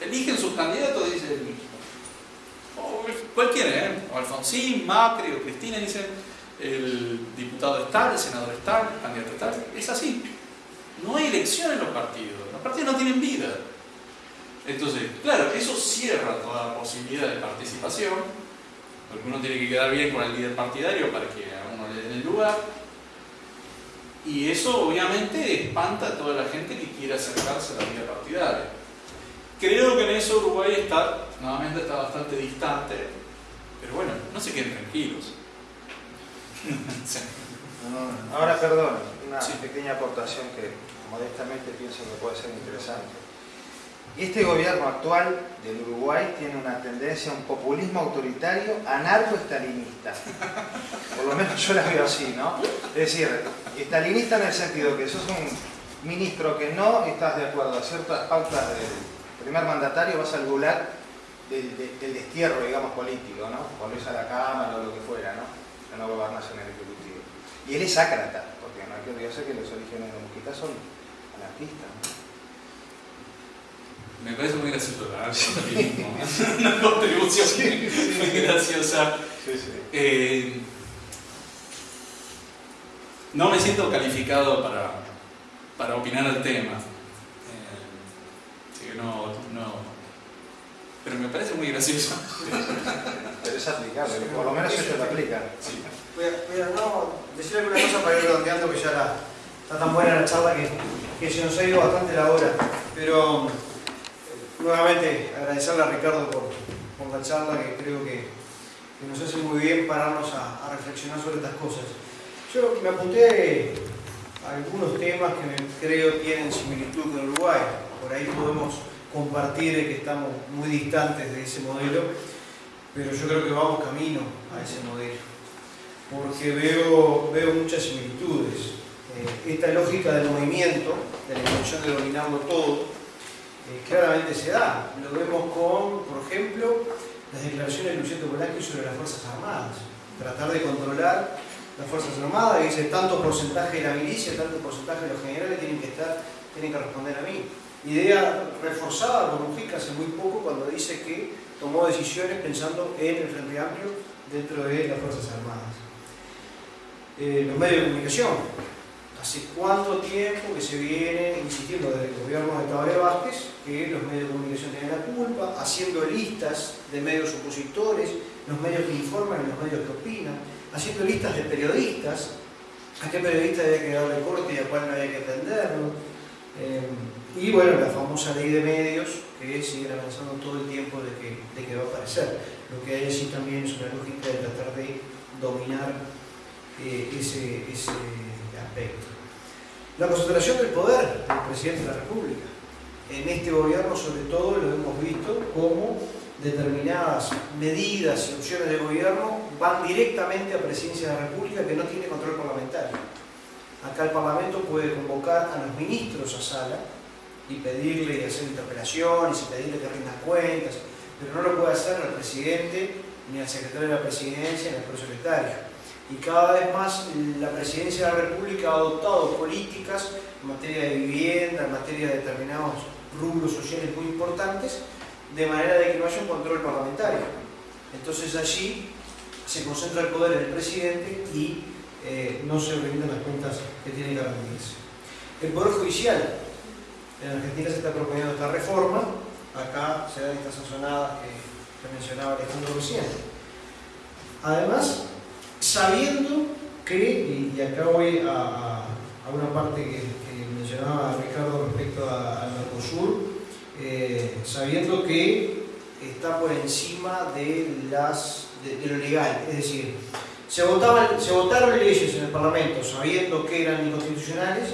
Speaker 3: eligen sus candidatos, dice o cualquiera, ¿eh? o Alfonsín, Macri o Cristina, dicen el diputado está, el senador está, el candidato está. Es así. No hay elección en los partidos. Los partidos no tienen vida. Entonces, claro, eso cierra toda posibilidad de participación, porque uno tiene que quedar bien con el líder partidario para que a uno le den el lugar y eso obviamente espanta a toda la gente que quiere acercarse a la vida partidaria. Creo que en eso Uruguay está, nuevamente está bastante distante, pero bueno, no se queden tranquilos.
Speaker 4: sí. Ahora, perdón, una pequeña aportación que modestamente pienso que puede ser interesante. Este gobierno actual del Uruguay tiene una tendencia a un populismo autoritario anarco-estalinista. Por lo menos yo la veo así, ¿no? Es decir, estalinista en el sentido que sos un ministro que no estás de acuerdo a ciertas pautas del primer mandatario, vas al gulag del, destierro, digamos, político, ¿no? Volvés a la Cámara o lo que fuera, ¿no? Que no gobernás en el Ejecutivo. Y él es ácrata, porque no hay que olvidarse que los orígenes de Mujica son
Speaker 3: Me parece muy gracioso el Una contribución muy graciosa. Eh, no me siento calificado para, para opinar al tema. Eh, no, no. Pero me parece muy gracioso.
Speaker 4: Pero es aplicable, por lo menos esto lo aplica.
Speaker 2: Sí. Voy, a, voy a no, decir alguna cosa para ir redondeando que ya la, está tan buena la charla que, que se nos ha ido bastante la hora. Pero nuevamente agradecerle a Ricardo por, por la charla que creo que, nos hace muy bien pararnos a, reflexionar sobre estas cosas. Yo me apunté algunos temas que creo tienen similitud con Uruguay. Por ahí podemos compartir que estamos muy distantes de ese modelo, pero yo creo que vamos camino a ese modelo, porque veo, veo muchas similitudes. Eh, esta lógica del movimiento, de la intención de dominarlo todo, eh, claramente se da. Lo vemos con, por ejemplo, las declaraciones de Luciano Bolaño sobre las Fuerzas Armadas. Tratar de controlar las Fuerzas Armadas, y dice tanto porcentaje de la milicia, tanto porcentaje de los generales tienen que estar, tienen que responder a mí. idea reforzada por Mujica hace muy poco cuando dice que tomó decisiones pensando en el Frente Amplio dentro de las Fuerzas Armadas. Eh, los medios de comunicación. ¿Hace cuánto tiempo que se viene insistiendo desde el gobierno de Tabaré Vázquez que los medios de comunicación tienen la culpa, haciendo listas de medios opositores, los medios que informan y los medios que opinan, haciendo listas de periodistas, a qué periodista había que darle corte y a cuál no había que atenderlo. Eh, y bueno, la famosa ley de medios que sigue avanzando todo el tiempo de que, de va a aparecer. Lo que hay allí también es una lógica de tratar de dominar eh, ese aspecto. La concentración del poder del presidente de la República. En este gobierno, sobre todo, lo hemos visto como determinadas medidas y opciones de gobierno van directamente a Presidencia de la República que no tiene control parlamentario. Acá el Parlamento puede convocar a los ministros a sala y pedirle hacer interpelaciones y pedirle que rindan cuentas, pero no lo puede hacer al presidente ni al secretario de la presidencia ni al prosecretario. Y cada vez más la presidencia de la República ha adoptado políticas en materia de vivienda, en materia de determinados rubros sociales muy importantes, de manera de que no haya un control parlamentario. Entonces allí se concentra el poder en el presidente y eh, no se rinden las cuentas que tiene que rendirse. El Poder Judicial. En Argentina se está proponiendo esta reforma, acá se dan estas sazonadas que, que mencionaba Alejandro recién. Además, sabiendo que, y acá voy a, a una parte que, que, mencionaba Ricardo respecto al Mercosur, eh, sabiendo que está por encima de, las, de, lo legal, es decir, se, votaban, se votaron leyes en el Parlamento sabiendo que eran inconstitucionales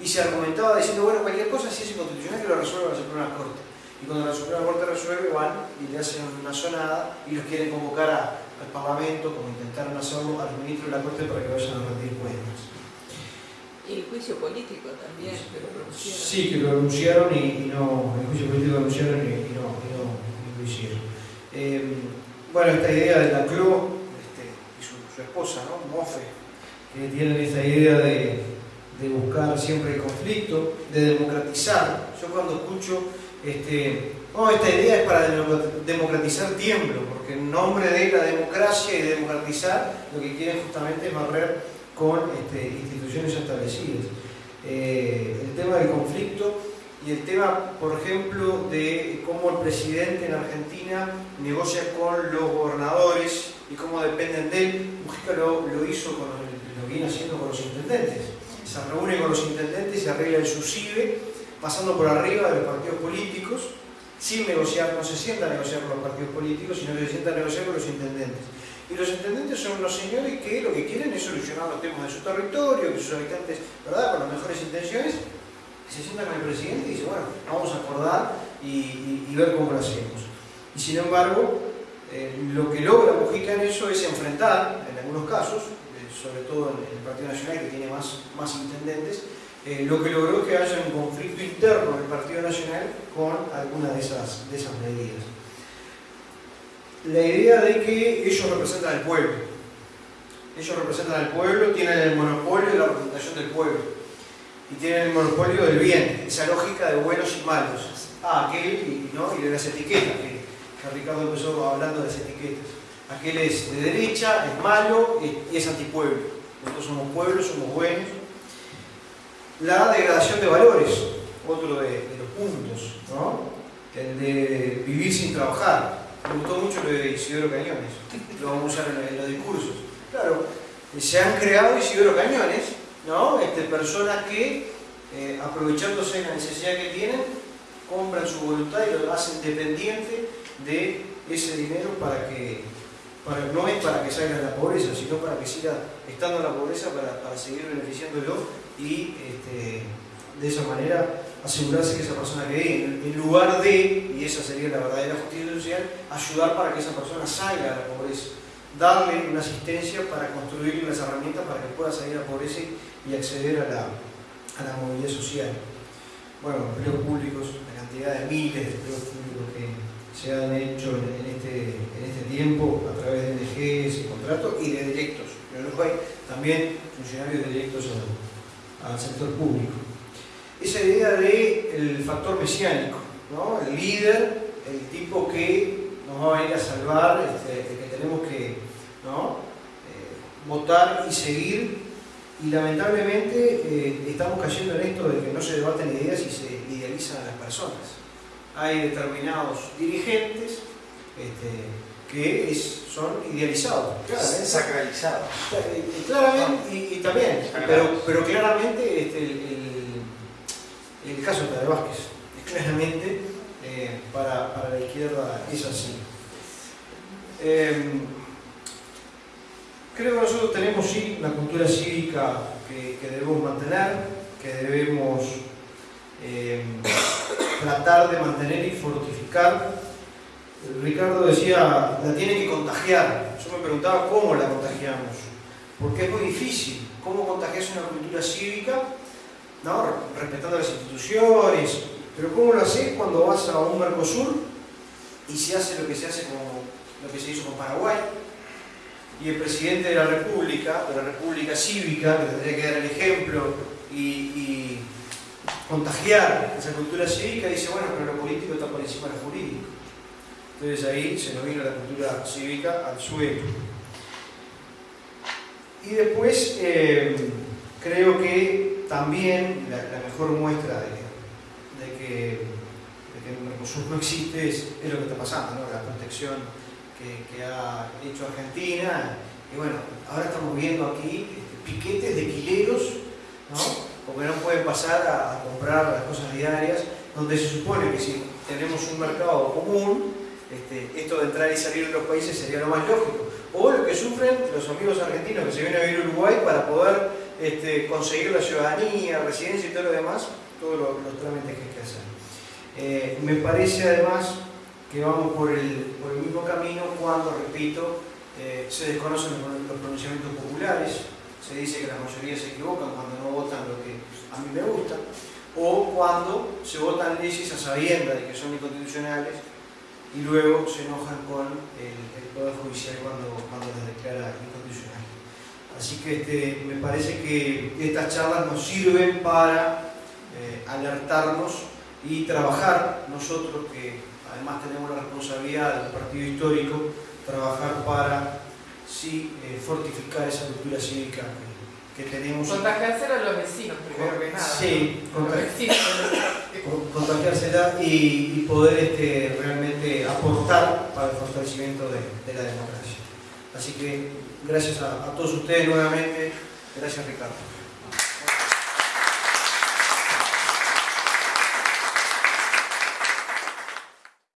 Speaker 2: y se argumentaba diciendo, bueno, cualquier cosa si es inconstitucional que lo resuelva la Suprema Corte. Y cuando la Suprema Corte resuelve, van y le hacen una sonada y los quieren convocar a, al Parlamento, como intentaron hacerlo a los ministros de la Corte para que vayan a rendir cuentas.
Speaker 5: Y el juicio político también, que lo anunciaron.
Speaker 2: Sí, que lo anunciaron y, y no, el juicio político lo anunciaron y, y no, y no, y lo hicieron. Eh, bueno, esta idea de la CLO este, y su, su esposa, ¿no? Mofe, que tienen esta idea de, de buscar siempre el conflicto, de democratizar. Yo cuando escucho este, oh, esta idea es para democratizar tiemblo, porque en nombre de la democracia y de democratizar lo que quieren justamente es barrer con este, instituciones establecidas. Eh, el tema del conflicto y el tema, por ejemplo, de cómo el presidente en Argentina negocia con los gobernadores y cómo dependen de él. Mujica lo, lo hizo, con, lo viene haciendo con los intendentes. Se reúne con los intendentes y arregla el subsidio pasando por arriba de los partidos políticos, sin negociar, no se sienta a negociar con los partidos políticos, sino que se sienta a negociar con los intendentes. Y los intendentes son los señores que lo que quieren es solucionar los temas de su territorio, que sus habitantes, ¿verdad?, con las mejores intenciones, se sientan con el presidente y dicen, bueno, vamos a acordar y ver cómo lo hacemos. Y sin embargo, eh, lo que logra Mujica en eso es enfrentar, en algunos casos, eh, sobre todo en el Partido Nacional que tiene más, más intendentes, eh, lo que logró que haya un conflicto interno del Partido Nacional con alguna de esas, de esas medidas. La idea de que ellos representan al pueblo. Ellos representan al pueblo, tienen el monopolio de la representación del pueblo. Y tienen el monopolio del bien, esa lógica de buenos y malos. Ah, aquel, y, ¿no? y de las etiquetas, que, que Ricardo empezó hablando de las etiquetas. Aquel es de derecha, es malo y es antipueblo. Nosotros somos pueblos, somos buenos, la degradación de valores, otro de, los puntos, ¿no? el de vivir sin trabajar. Me gustó mucho lo de Isidoro Cañones, lo vamos a usar en, los discursos. Claro, se han creado Isidoro Cañones, ¿no? este, personas que, eh, aprovechándose de la necesidad que tienen, compran su voluntad y lo hacen dependiente de ese dinero para que, para, no es para que salga de la pobreza, sino para que siga estando en la pobreza, para, para seguir beneficiándolo y este, de esa manera asegurarse que esa persona quede en, lugar de, y esa sería la verdadera justicia social, ayudar para que esa persona salga de la pobreza, darle una asistencia para construirle las herramientas para que pueda salir de la pobreza y acceder a la, a la movilidad social. Bueno, empleos públicos, la cantidad de miles de empleos públicos que se han hecho en, este, en este tiempo a través de NGs y contratos y de directos. En Uruguay también funcionarios directos al, al sector público. Esa idea de el factor mesiánico, ¿no? el líder, el tipo que nos va a venir a salvar, este, el que tenemos que. Eh, votar y seguir. Y lamentablemente eh, estamos cayendo en esto de que no se debaten ideas y se idealizan a las personas. Hay determinados dirigentes este, que es, son idealizados, claramente.
Speaker 4: Sacralizados.
Speaker 2: Claramente, y, y también, pero, pero claramente este, el, el- el caso de Vázquez, es claramente eh, para, para la izquierda es así. Em, creo que nosotros tenemos sí una cultura cívica que, que debemos mantener, que debemos em, tratar de mantener y fortificar. Ricardo decía, la tiene que contagiar. Yo me preguntaba cómo la contagiamos, porque es muy difícil. ¿Cómo contagias una cultura cívica? ¿No? Respetando las instituciones, pero ¿cómo lo haces cuando vas a un Mercosur y se hace lo que se hace lo que se hizo con Paraguay? Y el presidente de la República, de la República Cívica, que tendría que dar el ejemplo y, y contagiar esa cultura cívica, dice, bueno, pero lo político está por encima de lo jurídico. Entonces ahí se nos vino la cultura cívica al suelo. Y después eh, creo que también la, la mejor muestra de, de que, de que el Mercosur no existe es, es lo que está pasando, ¿no? la protección que, que ha hecho Argentina. Y bueno, ahora estamos viendo aquí este, piquetes de quileros, ¿no? porque no pueden pasar a, a comprar las cosas diarias, donde se supone que si tenemos un mercado común, este, esto de entrar y salir de los países sería lo más lógico. O lo que sufren los amigos argentinos que se vienen a vivir a Uruguay para poder este, conseguir la ciudadanía, residencia y todo lo demás, todos los, trámites que hay que hacer. Eh, me parece además que vamos por el, por el mismo camino cuando, repito, eh, se desconocen los, los pronunciamientos populares, se dice que la mayoría se equivocan cuando no votan lo que a mí me gusta, o cuando se votan leyes a sabiendas de que son inconstitucionales y luego se enojan con el, Poder Judicial cuando, cuando las declara inconstitucionales. Así que este, me parece que estas charlas nos sirven para eh, alertarnos y trabajar nosotros que además tenemos la responsabilidad del partido histórico, trabajar para sí eh, fortificar esa cultura cívica que, tenemos.
Speaker 6: Contagiárselo a los vecinos, primero que nada.
Speaker 2: Sí, contagiársela y, y poder este, realmente aportar para el fortalecimiento de, de la democracia. Así que gracias a, a todos ustedes nuevamente, gracias Ricardo.